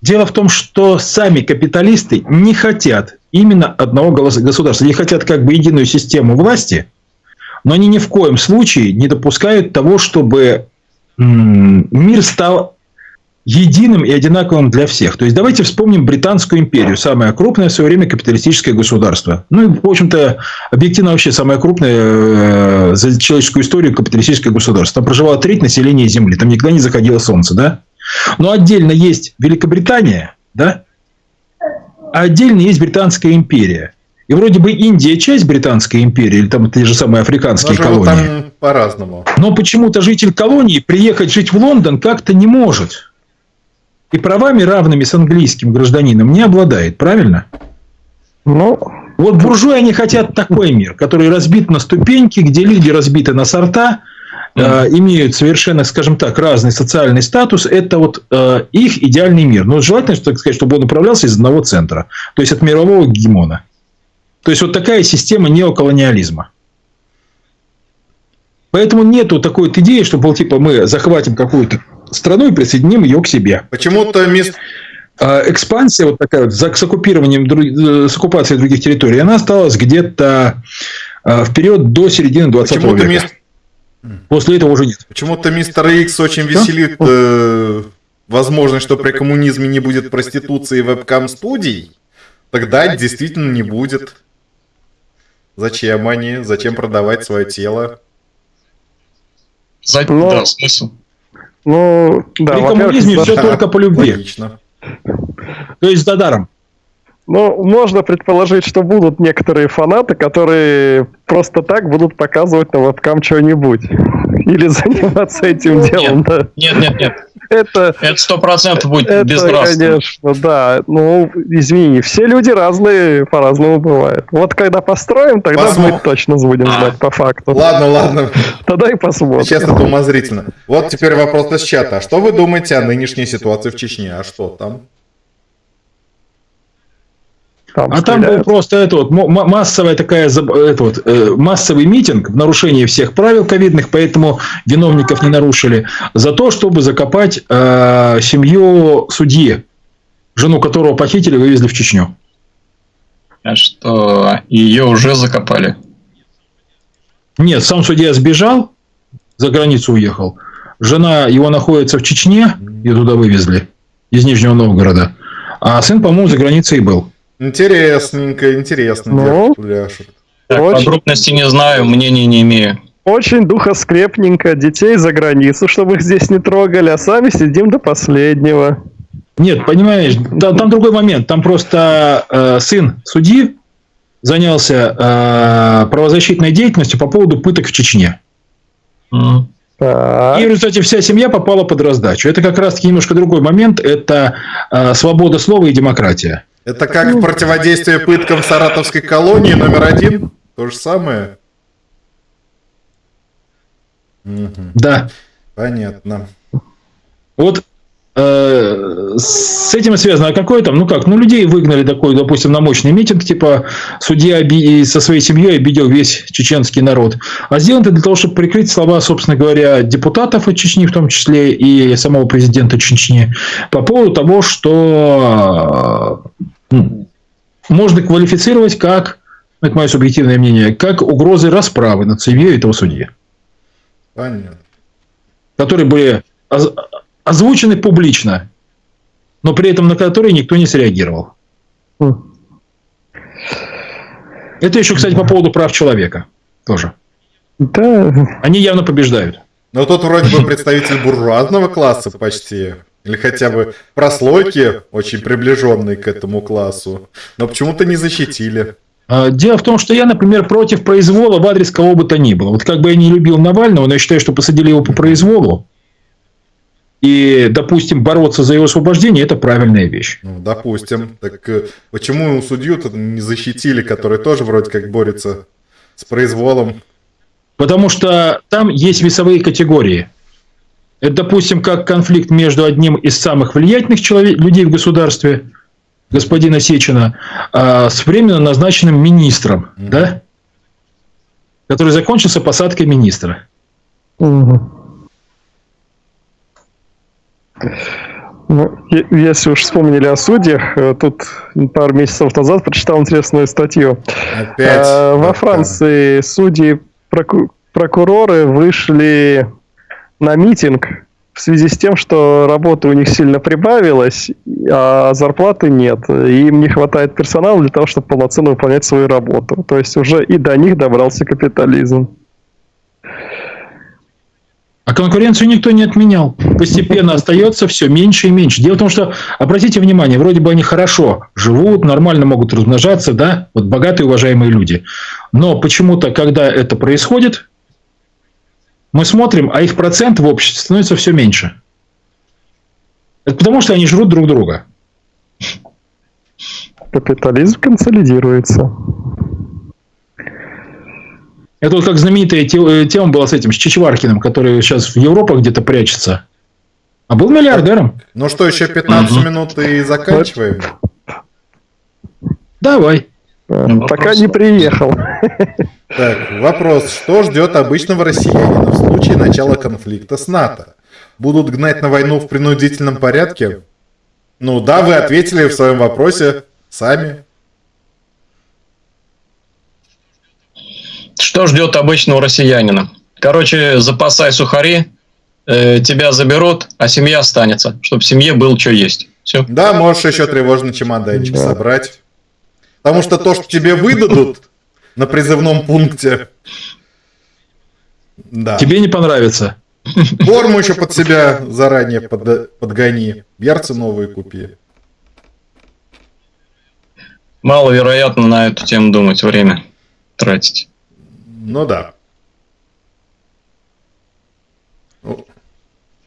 Дело в том, что сами капиталисты не хотят именно одного государства. Они хотят как бы единую систему власти, но они ни в коем случае не допускают того, чтобы мир стал единым и одинаковым для всех. То есть, давайте вспомним Британскую империю, самое крупное в свое время капиталистическое государство. Ну и, в общем-то, объективно вообще самое крупное э, за человеческую историю капиталистическое государство. Там проживало треть населения Земли, там никогда не заходило солнце, да? Но отдельно есть Великобритания, да? А отдельно есть Британская империя. И вроде бы Индия часть Британской империи, или там те же самые африканские Но колонии. Там по-разному. Но почему-то житель колонии приехать жить в Лондон как-то не может и правами равными с английским гражданином не обладает, правильно? Ну, вот буржуи, они хотят такой мир, который разбит на ступеньки, где люди разбиты на сорта, э, имеют совершенно, скажем так, разный социальный статус, это вот э, их идеальный мир. Но желательно, так сказать, чтобы он управлялся из одного центра, то есть от мирового гегемона. То есть вот такая система неоколониализма. Поэтому нету такой вот идеи, что, был, типа, мы захватим какую-то страну и присоединим ее к себе. Почему-то мест... А экспансия вот такая вот с оккупированием, э, с оккупацией других территорий, она осталась где-то а, вперед до середины 20 века. Мест... После этого уже нет. Почему-то мистер Икс очень веселит э, возможность, что при коммунизме не будет проституции вебкам-студий. Тогда действительно не будет. Зачем они? Зачем продавать свое тело? За... Но... Да, смысл. Ну, да, При коммунизме все только по любви. Логично. То есть за даром. Ну, можно предположить, что будут некоторые фанаты, которые просто так будут показывать на вебкам что-нибудь. Или заниматься этим делом, нет, да. Нет, нет, нет. Это сто процентов будет это, безнравственно. конечно, да. Ну, извини, все люди разные, по-разному бывают. Вот когда построим, тогда Посмотр... мы точно будем знать по факту. Ладно, ладно. Тогда и посмотрим. Сейчас это умозрительно. Вот теперь вопрос из чата. А что вы думаете о нынешней ситуации в Чечне? А что там? Там а стреляют. там был просто это вот массовая такая это вот, э, массовый митинг в нарушении всех правил ковидных, поэтому виновников не нарушили за то, чтобы закопать э, семью судьи, жену которого похитили, вывезли в Чечню. А что ее уже закопали? Нет, сам судья сбежал, за границу уехал. Жена его находится в Чечне, ее туда вывезли из Нижнего Новгорода. А сын, по-моему, за границей был. Интересненько, интересно. Ну, так, очень... подробности не знаю, мнения не имею. Очень духоскрепненько. Детей за границу, чтобы их здесь не трогали, а сами сидим до последнего. Нет, понимаешь, там, там другой момент. Там просто э, сын судьи занялся э, правозащитной деятельностью по поводу пыток в Чечне. Mm. И в результате вся семья попала под раздачу. Это как раз-таки немножко другой момент. Это э, свобода слова и демократия. Это как в противодействии пыткам Саратовской колонии номер один? То же самое? Да. Понятно. Вот э, с этим связано. А какое там? Ну как? Ну, людей выгнали такой, допустим, на мощный митинг, типа судья оби- со своей семьей обидел весь чеченский народ. А сделано это для того, чтобы прикрыть слова, собственно говоря, депутатов от Чечни, в том числе и самого президента Чечни, по поводу того, что можно квалифицировать как, это мое субъективное мнение, как угрозы расправы над семьей этого судьи. Понятно. Которые были озвучены публично, но при этом на которые никто не среагировал. Хм. Это еще, кстати, по поводу прав человека тоже. Да. Они явно побеждают. Но тот вроде бы представитель буржуазного класса почти. Или хотя бы прослойки, очень приближенные к этому классу. Но почему-то не защитили. А, дело в том, что я, например, против произвола в адрес кого бы то ни было. Вот как бы я не любил Навального, но я считаю, что посадили его по произволу. И, допустим, бороться за его освобождение – это правильная вещь. Ну, допустим. Так э, почему судью-то не защитили, который тоже вроде как борется с произволом? Потому что там есть весовые категории – это, допустим, как конфликт между одним из самых влиятельных человек, людей в государстве, господина Сечина, а, с временно назначенным министром, mm да? который закончился посадкой министра. Угу. Ну, если уж вспомнили о судьях, э, тут пару месяцев назад прочитал интересную статью. Опять? А, во Франции судьи, прокуроры вышли на митинг в связи с тем, что работы у них сильно прибавилось, а зарплаты нет. Им не хватает персонала для того, чтобы полноценно выполнять свою работу. То есть уже и до них добрался капитализм. А конкуренцию никто не отменял. Постепенно остается все меньше и меньше. Дело в том, что, обратите внимание, вроде бы они хорошо живут, нормально могут размножаться, да, вот богатые, уважаемые люди. Но почему-то, когда это происходит, мы смотрим, а их процент в обществе становится все меньше. Это потому, что они жрут друг друга. Капитализм консолидируется. Это вот как знаменитая э, тема была с этим, с Чичваркиным, который сейчас в Европе где-то прячется. А был миллиардером. Ну что, еще 15 угу. минут и заканчиваем? Давай. Ну, Пока не приехал. Так, вопрос. Что ждет обычного россиянина в случае начала конфликта с НАТО? Будут гнать на войну в принудительном порядке? Ну да, вы ответили в своем вопросе сами. Что ждет обычного россиянина? Короче, запасай сухари, э, тебя заберут, а семья останется, чтобы в семье был что есть. Все. Да, можешь еще тревожный чемоданчик да. собрать. Потому что то, что тебе выдадут на призывном пункте... Да. Тебе не понравится. Форму еще под себя заранее под, подгони. Ярцы новые купи. Маловероятно на эту тему думать, время тратить. Ну да.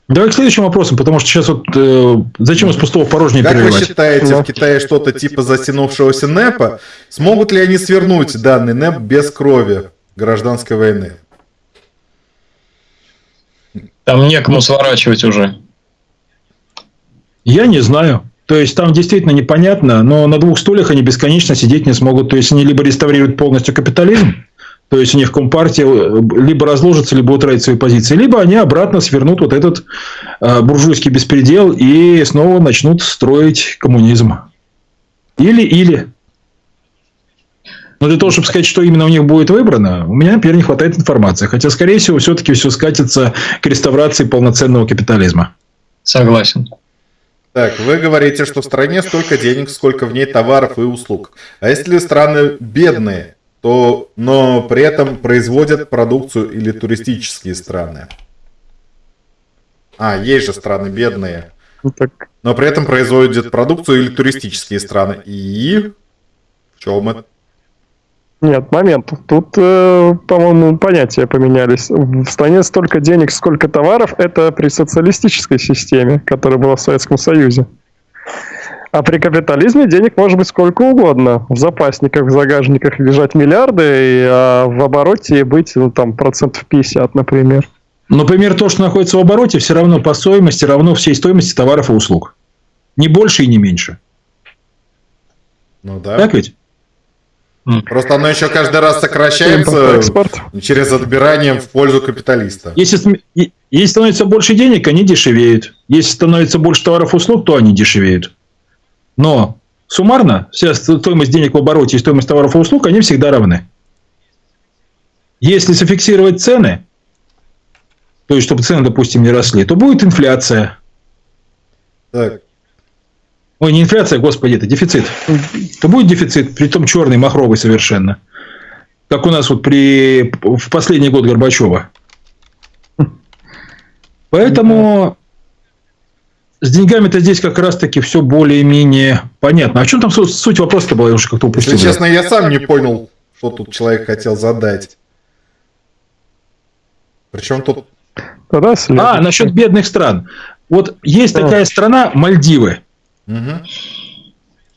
Давай к следующим вопросам, потому что сейчас вот э, зачем из пустого порожнее Как переливать? вы считаете, в Китае что-то типа затянувшегося НЭПа? Смогут ли они свернуть данный НЭП без крови гражданской войны? Там некому сворачивать уже. Я не знаю. То есть там действительно непонятно, но на двух стульях они бесконечно сидеть не смогут. То есть они либо реставрируют полностью капитализм, то есть у них компартия э, либо разложится, либо утратит свои позиции, либо они обратно свернут вот этот э, буржуйский беспредел и снова начнут строить коммунизм. Или-или. Но для того, чтобы сказать, что именно у них будет выбрано, у меня, например, не хватает информации. Хотя, скорее всего, все-таки все скатится к реставрации полноценного капитализма. Согласен. Так, вы говорите, что в стране столько денег, сколько в ней товаров и услуг. А если страны бедные, то, но при этом производят продукцию или туристические страны. А, есть же страны бедные. Ну, но при этом производят продукцию или туристические страны. И в чем это? Нет, момент. Тут, э, по-моему, понятия поменялись. В стране столько денег, сколько товаров, это при социалистической системе, которая была в Советском Союзе. А при капитализме денег может быть сколько угодно. В запасниках, в загажниках лежать миллиарды, а в обороте быть ну, там процентов 50, например. Например, то, что находится в обороте, все равно по стоимости равно всей стоимости товаров и услуг. Не больше и не меньше. Ну да. Так ведь? Просто оно еще каждый раз сокращается через отбирание в пользу капиталиста. Если, если становится больше денег, они дешевеют. Если становится больше товаров и услуг, то они дешевеют. Но суммарно вся стоимость денег в обороте и стоимость товаров и услуг, они всегда равны. Если зафиксировать цены, то есть чтобы цены, допустим, не росли, то будет инфляция. Так. Ой, не инфляция, господи, это дефицит. То будет дефицит, при том черный, махровый совершенно. Как у нас вот при, в последний год Горбачева. Поэтому с деньгами-то здесь как раз-таки все более-менее понятно. А в чем там суть вопроса-то была? Я уже как-то упустил. Если честно, я сам не понял, что тут человек хотел задать. Причем тут... А, насчет бедных стран. Вот есть такая страна Мальдивы. Угу.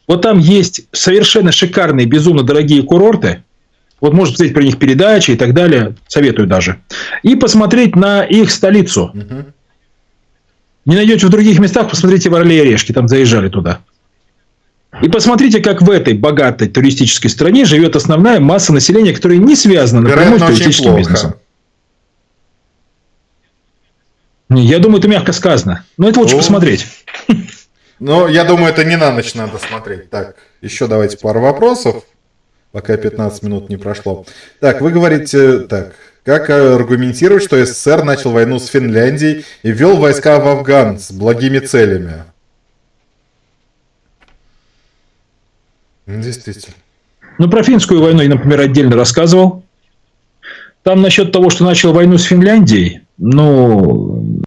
Вот там есть совершенно шикарные, безумно дорогие курорты. Вот можно посмотреть про них передачи и так далее. Советую даже. И посмотреть на их столицу. Угу. Не найдете в других местах, посмотрите в Орле и Орешки, там заезжали туда. И посмотрите, как в этой богатой туристической стране живет основная масса населения, которая не связана напрямую с туристическим бизнесом. Я думаю, это мягко сказано. Но это лучше О. посмотреть. Ну, я думаю, это не на ночь надо смотреть. Так, еще давайте пару вопросов, пока 15 минут не прошло. Так, вы говорите, так, как аргументировать, что СССР начал войну с Финляндией и ввел войска в Афган с благими целями? Действительно. Ну, про финскую войну я, например, отдельно рассказывал. Там насчет того, что начал войну с Финляндией, ну,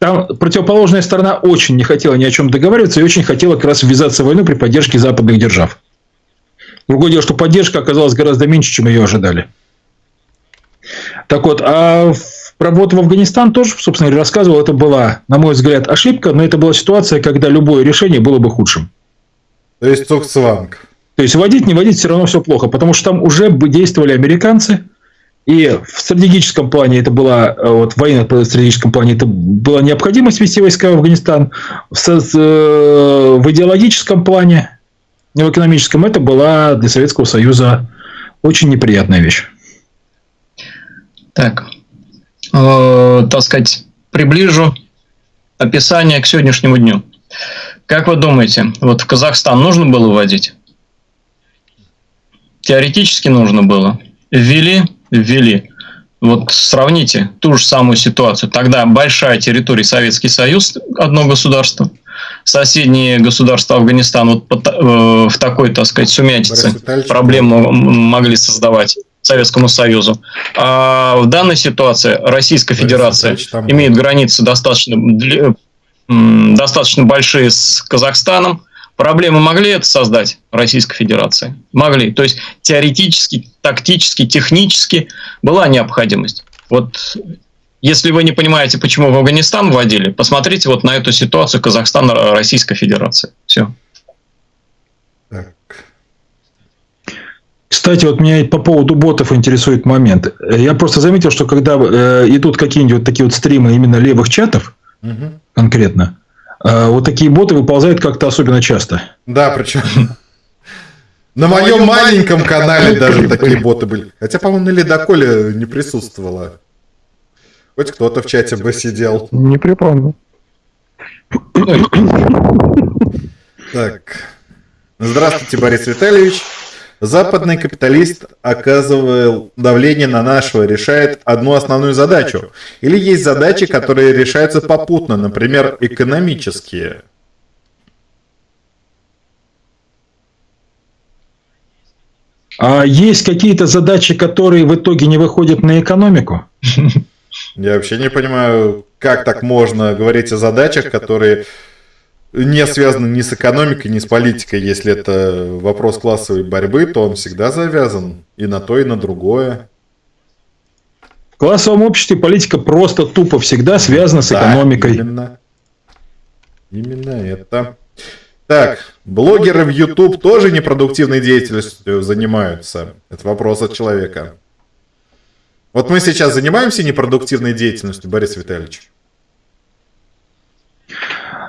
там противоположная сторона очень не хотела ни о чем договариваться и очень хотела как раз ввязаться в войну при поддержке западных держав. Другое дело, что поддержка оказалась гораздо меньше, чем ее ожидали. Так вот, а работа в Афганистан тоже, собственно говоря, рассказывал, это была, на мой взгляд, ошибка, но это была ситуация, когда любое решение было бы худшим. То есть Цукцванг. То есть вводить, не вводить, все равно все плохо, потому что там уже действовали американцы, и в стратегическом плане это была, вот в военно-стратегическом плане это была необходимость вести войска в Афганистан, в, э, в идеологическом плане, не в экономическом, это была для Советского Союза очень неприятная вещь. Так, э, так сказать, приближу описание к сегодняшнему дню. Как вы думаете, вот в Казахстан нужно было вводить? Теоретически нужно было. Ввели, ввели. Вот сравните ту же самую ситуацию. Тогда большая территория Советский Союз, одно государство, соседние государства Афганистан вот э, в такой, так сказать, сумятице проблему могли создавать. Советскому Союзу. А в данной ситуации Российская Федерация имеет границы достаточно, достаточно большие с Казахстаном. Проблемы могли это создать Российской Федерации? Могли. То есть теоретически, тактически, технически была необходимость. Вот если вы не понимаете, почему в Афганистан вводили, посмотрите вот на эту ситуацию Казахстан-Российской Федерации. Все. Кстати, вот меня по поводу ботов интересует момент. Я просто заметил, что когда э, идут какие-нибудь такие вот стримы именно левых чатов, угу. конкретно, э, вот такие боты выползают как-то особенно часто. Да, причем на моем маленьком канале даже такие боты были. Хотя, по-моему, на ледоколе не присутствовало. Хоть кто-то в чате бы сидел. Не припомню. Так. Здравствуйте, Борис Витальевич. Западный капиталист оказывал давление на нашего, решает одну основную задачу. Или есть задачи, которые решаются попутно, например, экономические. А есть какие-то задачи, которые в итоге не выходят на экономику? Я вообще не понимаю, как так можно говорить о задачах, которые не связаны ни с экономикой, ни с политикой. Если это вопрос классовой борьбы, то он всегда завязан и на то, и на другое. В классовом обществе политика просто тупо всегда связана с да, экономикой. Именно. Именно это. Так, блогеры в YouTube тоже непродуктивной деятельностью занимаются. Это вопрос от человека. Вот мы сейчас занимаемся непродуктивной деятельностью, Борис Витальевич.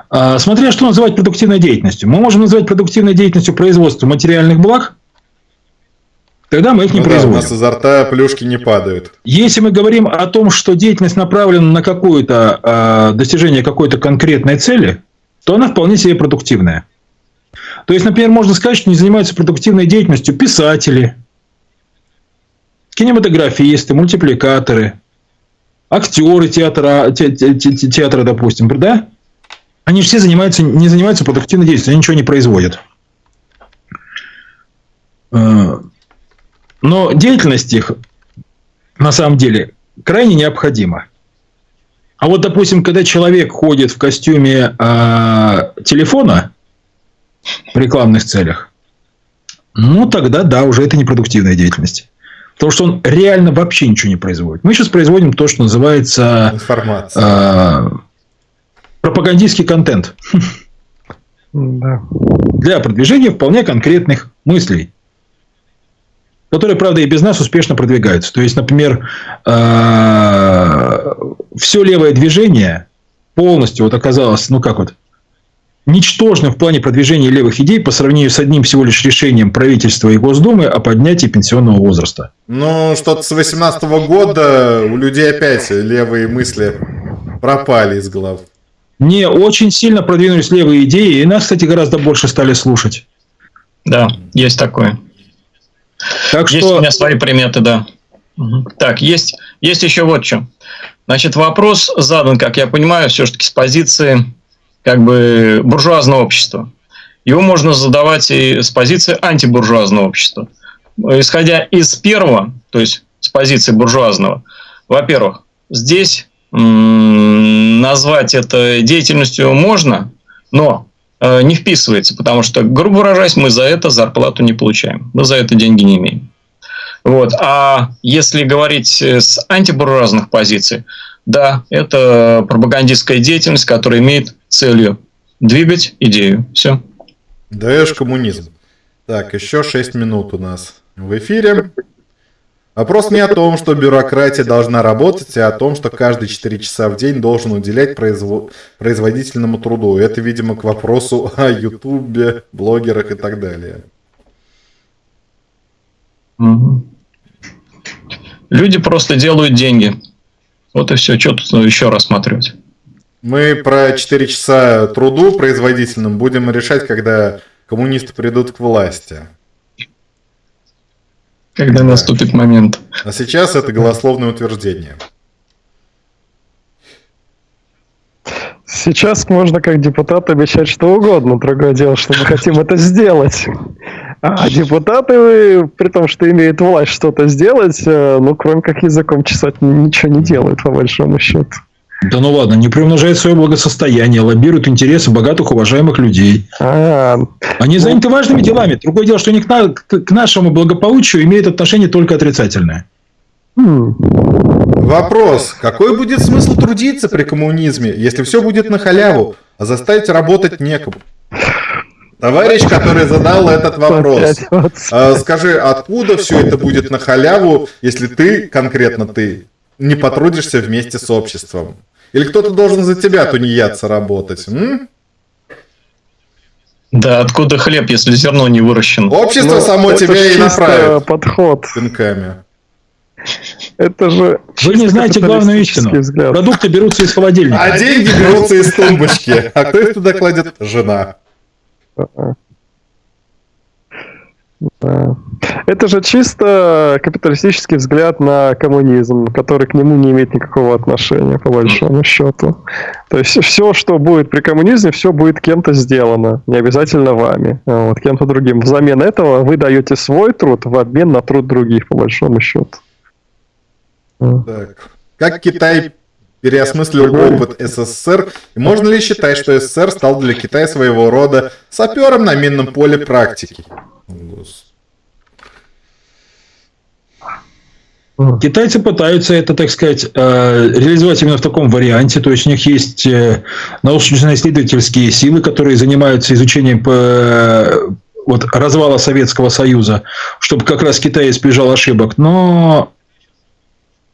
А, смотря что называть продуктивной деятельностью. Мы можем называть продуктивной деятельностью производство материальных благ, тогда мы их не ну производим. Да, у нас изо рта плюшки не падают. Если мы говорим о том, что деятельность направлена на какое-то э, достижение какой-то конкретной цели, то она вполне себе продуктивная. То есть, например, можно сказать, что не занимаются продуктивной деятельностью писатели, кинематографисты, мультипликаторы, актеры театра, те, те, те, театра, допустим, да? Они все занимаются, не занимаются продуктивной деятельностью, они ничего не производят. Э, но деятельность их на самом деле крайне необходима. А вот, допустим, когда человек ходит в костюме э, телефона в рекламных целях, ну тогда да, уже это непродуктивная деятельность. Потому что он реально вообще ничего не производит. Мы сейчас производим то, что называется Информация. Э, пропагандистский контент. Да. Для продвижения вполне конкретных мыслей. Которые, правда, и без нас успешно продвигаются. То есть, например, э, все левое движение полностью вот оказалось, ну как вот, ничтожным в плане продвижения левых идей по сравнению с одним всего лишь решением правительства и Госдумы о поднятии пенсионного возраста. Ну, что-то с 18 года у людей опять левые мысли пропали из голов не очень сильно продвинулись левые идеи, и нас, кстати, гораздо больше стали слушать. Да, есть такое. Так есть что... у меня свои приметы, да. Угу. Так, есть, есть еще вот что. Значит, вопрос задан, как я понимаю, все-таки с позиции как бы буржуазного общества. Его можно задавать и с позиции антибуржуазного общества. Исходя из первого, то есть с позиции буржуазного, во-первых, здесь назвать это деятельностью можно, но э, не вписывается, потому что, грубо выражаясь, мы за это зарплату не получаем, мы за это деньги не имеем. Вот. А если говорить с антибуржуазных позиций, да, это пропагандистская деятельность, которая имеет целью двигать идею. Все. Даешь коммунизм. Так, еще 6 минут у нас в эфире. Вопрос не о том, что бюрократия должна работать, а о том, что каждые 4 часа в день должен уделять производ... производительному труду. Это, видимо, к вопросу о Ютубе, блогерах и так далее. Люди просто делают деньги. Вот и все. Что тут еще рассматривать? Мы про 4 часа труду производительным будем решать, когда коммунисты придут к власти. Когда да. наступит момент. А сейчас это голословное утверждение. Сейчас можно как депутат обещать что угодно. Другое дело, что мы хотим это сделать. А депутаты, при том, что имеют власть что-то сделать, э, ну, кроме как языком чесать, ничего не делают, по большому счету. Да ну ладно, не приумножает свое благосостояние, лоббируют интересы богатых, уважаемых людей. А, Они заняты ну... важными делами. Другое дело, что они к, на... к нашему благополучию имеют отношение только отрицательное. Хм. Вопрос. Какой будет смысл трудиться при коммунизме, если все будет на халяву, а заставить работать некому? Товарищ, который задал этот вопрос, а, скажи, откуда все это будет на халяву, если ты, конкретно ты, не потрудишься вместе с обществом? Или кто-то должен за тебя, тунеядца, работать? М? Да, откуда хлеб, если зерно не выращено? Общество ну, само тебя и направит. подход. Пинками. Это же... Вы не знаете главную истину. Взгляд. Продукты берутся из холодильника. А деньги берутся из тумбочки. А кто их туда кладет? Жена. Это же чисто капиталистический взгляд на коммунизм, который к нему не имеет никакого отношения, по большому счету. То есть все, что будет при коммунизме, все будет кем-то сделано, не обязательно вами, вот, кем-то другим. Взамен этого вы даете свой труд в обмен на труд других, по большому счету. Так. Как Китай переосмыслил опыт СССР, и можно ли считать, что СССР стал для Китая своего рода сапером на минном поле практики? Китайцы пытаются это, так сказать, э, реализовать именно в таком варианте. То есть у них есть э, научно-исследовательские силы, которые занимаются изучением э, вот, развала Советского Союза, чтобы как раз Китай избежал ошибок. Но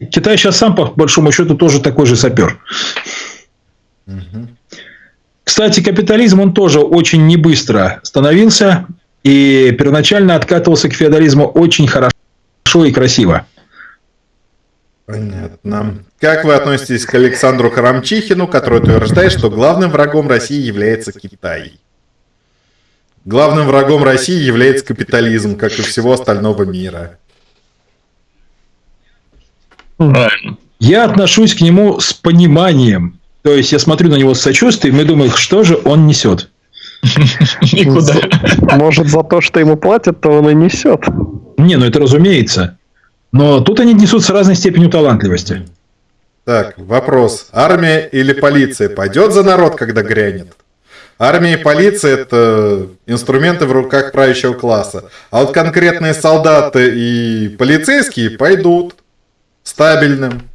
Китай сейчас сам, по большому счету, тоже такой же сапер. Угу. Кстати, капитализм, он тоже очень небыстро становился и первоначально откатывался к феодализму очень хорошо и красиво. Понятно. Как вы относитесь к Александру Харамчихину, который утверждает, что главным врагом России является Китай? Главным врагом России является капитализм, как и всего остального мира. Правильно. Я отношусь к нему с пониманием. То есть я смотрю на него с сочувствием и думаю, что же он несет. Никуда. Может, за то, что ему платят, то он и несет. Не, ну это разумеется. Но тут они несут с разной степенью талантливости. Так, вопрос. Армия или полиция пойдет за народ, когда грянет? Армия и полиция – это инструменты в руках правящего класса. А вот конкретные солдаты и полицейские пойдут стабильным.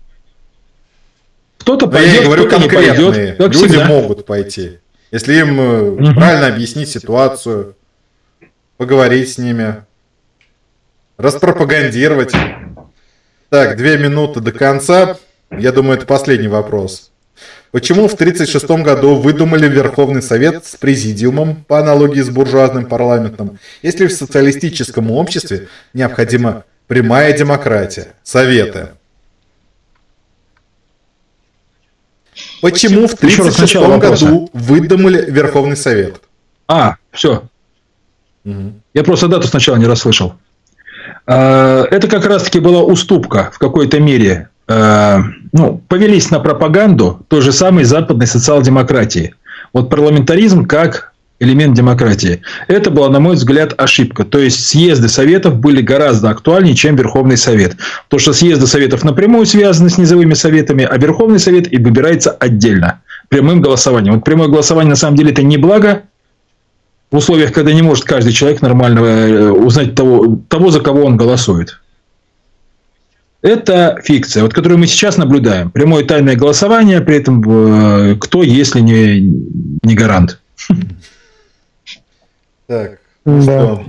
Кто-то пойдет, я говорю кто конкретные. Пойдет, Люди всегда. могут пойти. Если им угу. правильно объяснить ситуацию, поговорить с ними, распропагандировать. Так, две минуты до конца. Я думаю, это последний вопрос. Почему в 1936 году выдумали Верховный Совет с президиумом по аналогии с буржуазным парламентом, если в социалистическом обществе необходима прямая демократия, советы? Почему в 1936 году выдумали Верховный Совет? А, все. Угу. Я просто дату сначала не расслышал. А, это как раз-таки была уступка в какой-то мере. А, ну, повелись на пропаганду той же самой западной социал-демократии. Вот парламентаризм как элемент демократии. Это была, на мой взгляд, ошибка. То есть съезды советов были гораздо актуальнее, чем Верховный Совет. То, что съезды советов напрямую связаны с низовыми советами, а Верховный Совет и выбирается отдельно, прямым голосованием. Вот прямое голосование на самом деле это не благо, в условиях, когда не может каждый человек нормально э, узнать того, того за кого он голосует. Это фикция, вот, которую мы сейчас наблюдаем. Прямое тайное голосование, при этом э, кто, если не, не гарант. Так, ну да. что?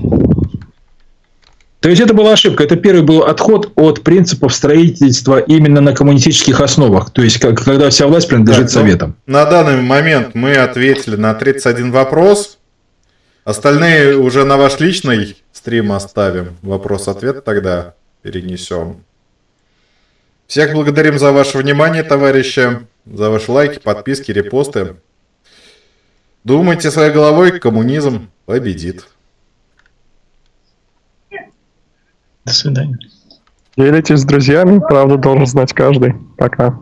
То есть это была ошибка. Это первый был отход от принципов строительства именно на коммунистических основах. То есть как, когда вся власть принадлежит Так, ну, советам. На данный момент мы ответили на 31 вопрос. Остальные уже на ваш личный стрим оставим. Вопрос-ответ тогда перенесем. Всех благодарим за ваше внимание, товарищи, за ваши лайки, подписки, репосты. Думайте своей головой, коммунизм победит. До свидания. Делитесь с друзьями, правду должен знать каждый. Пока.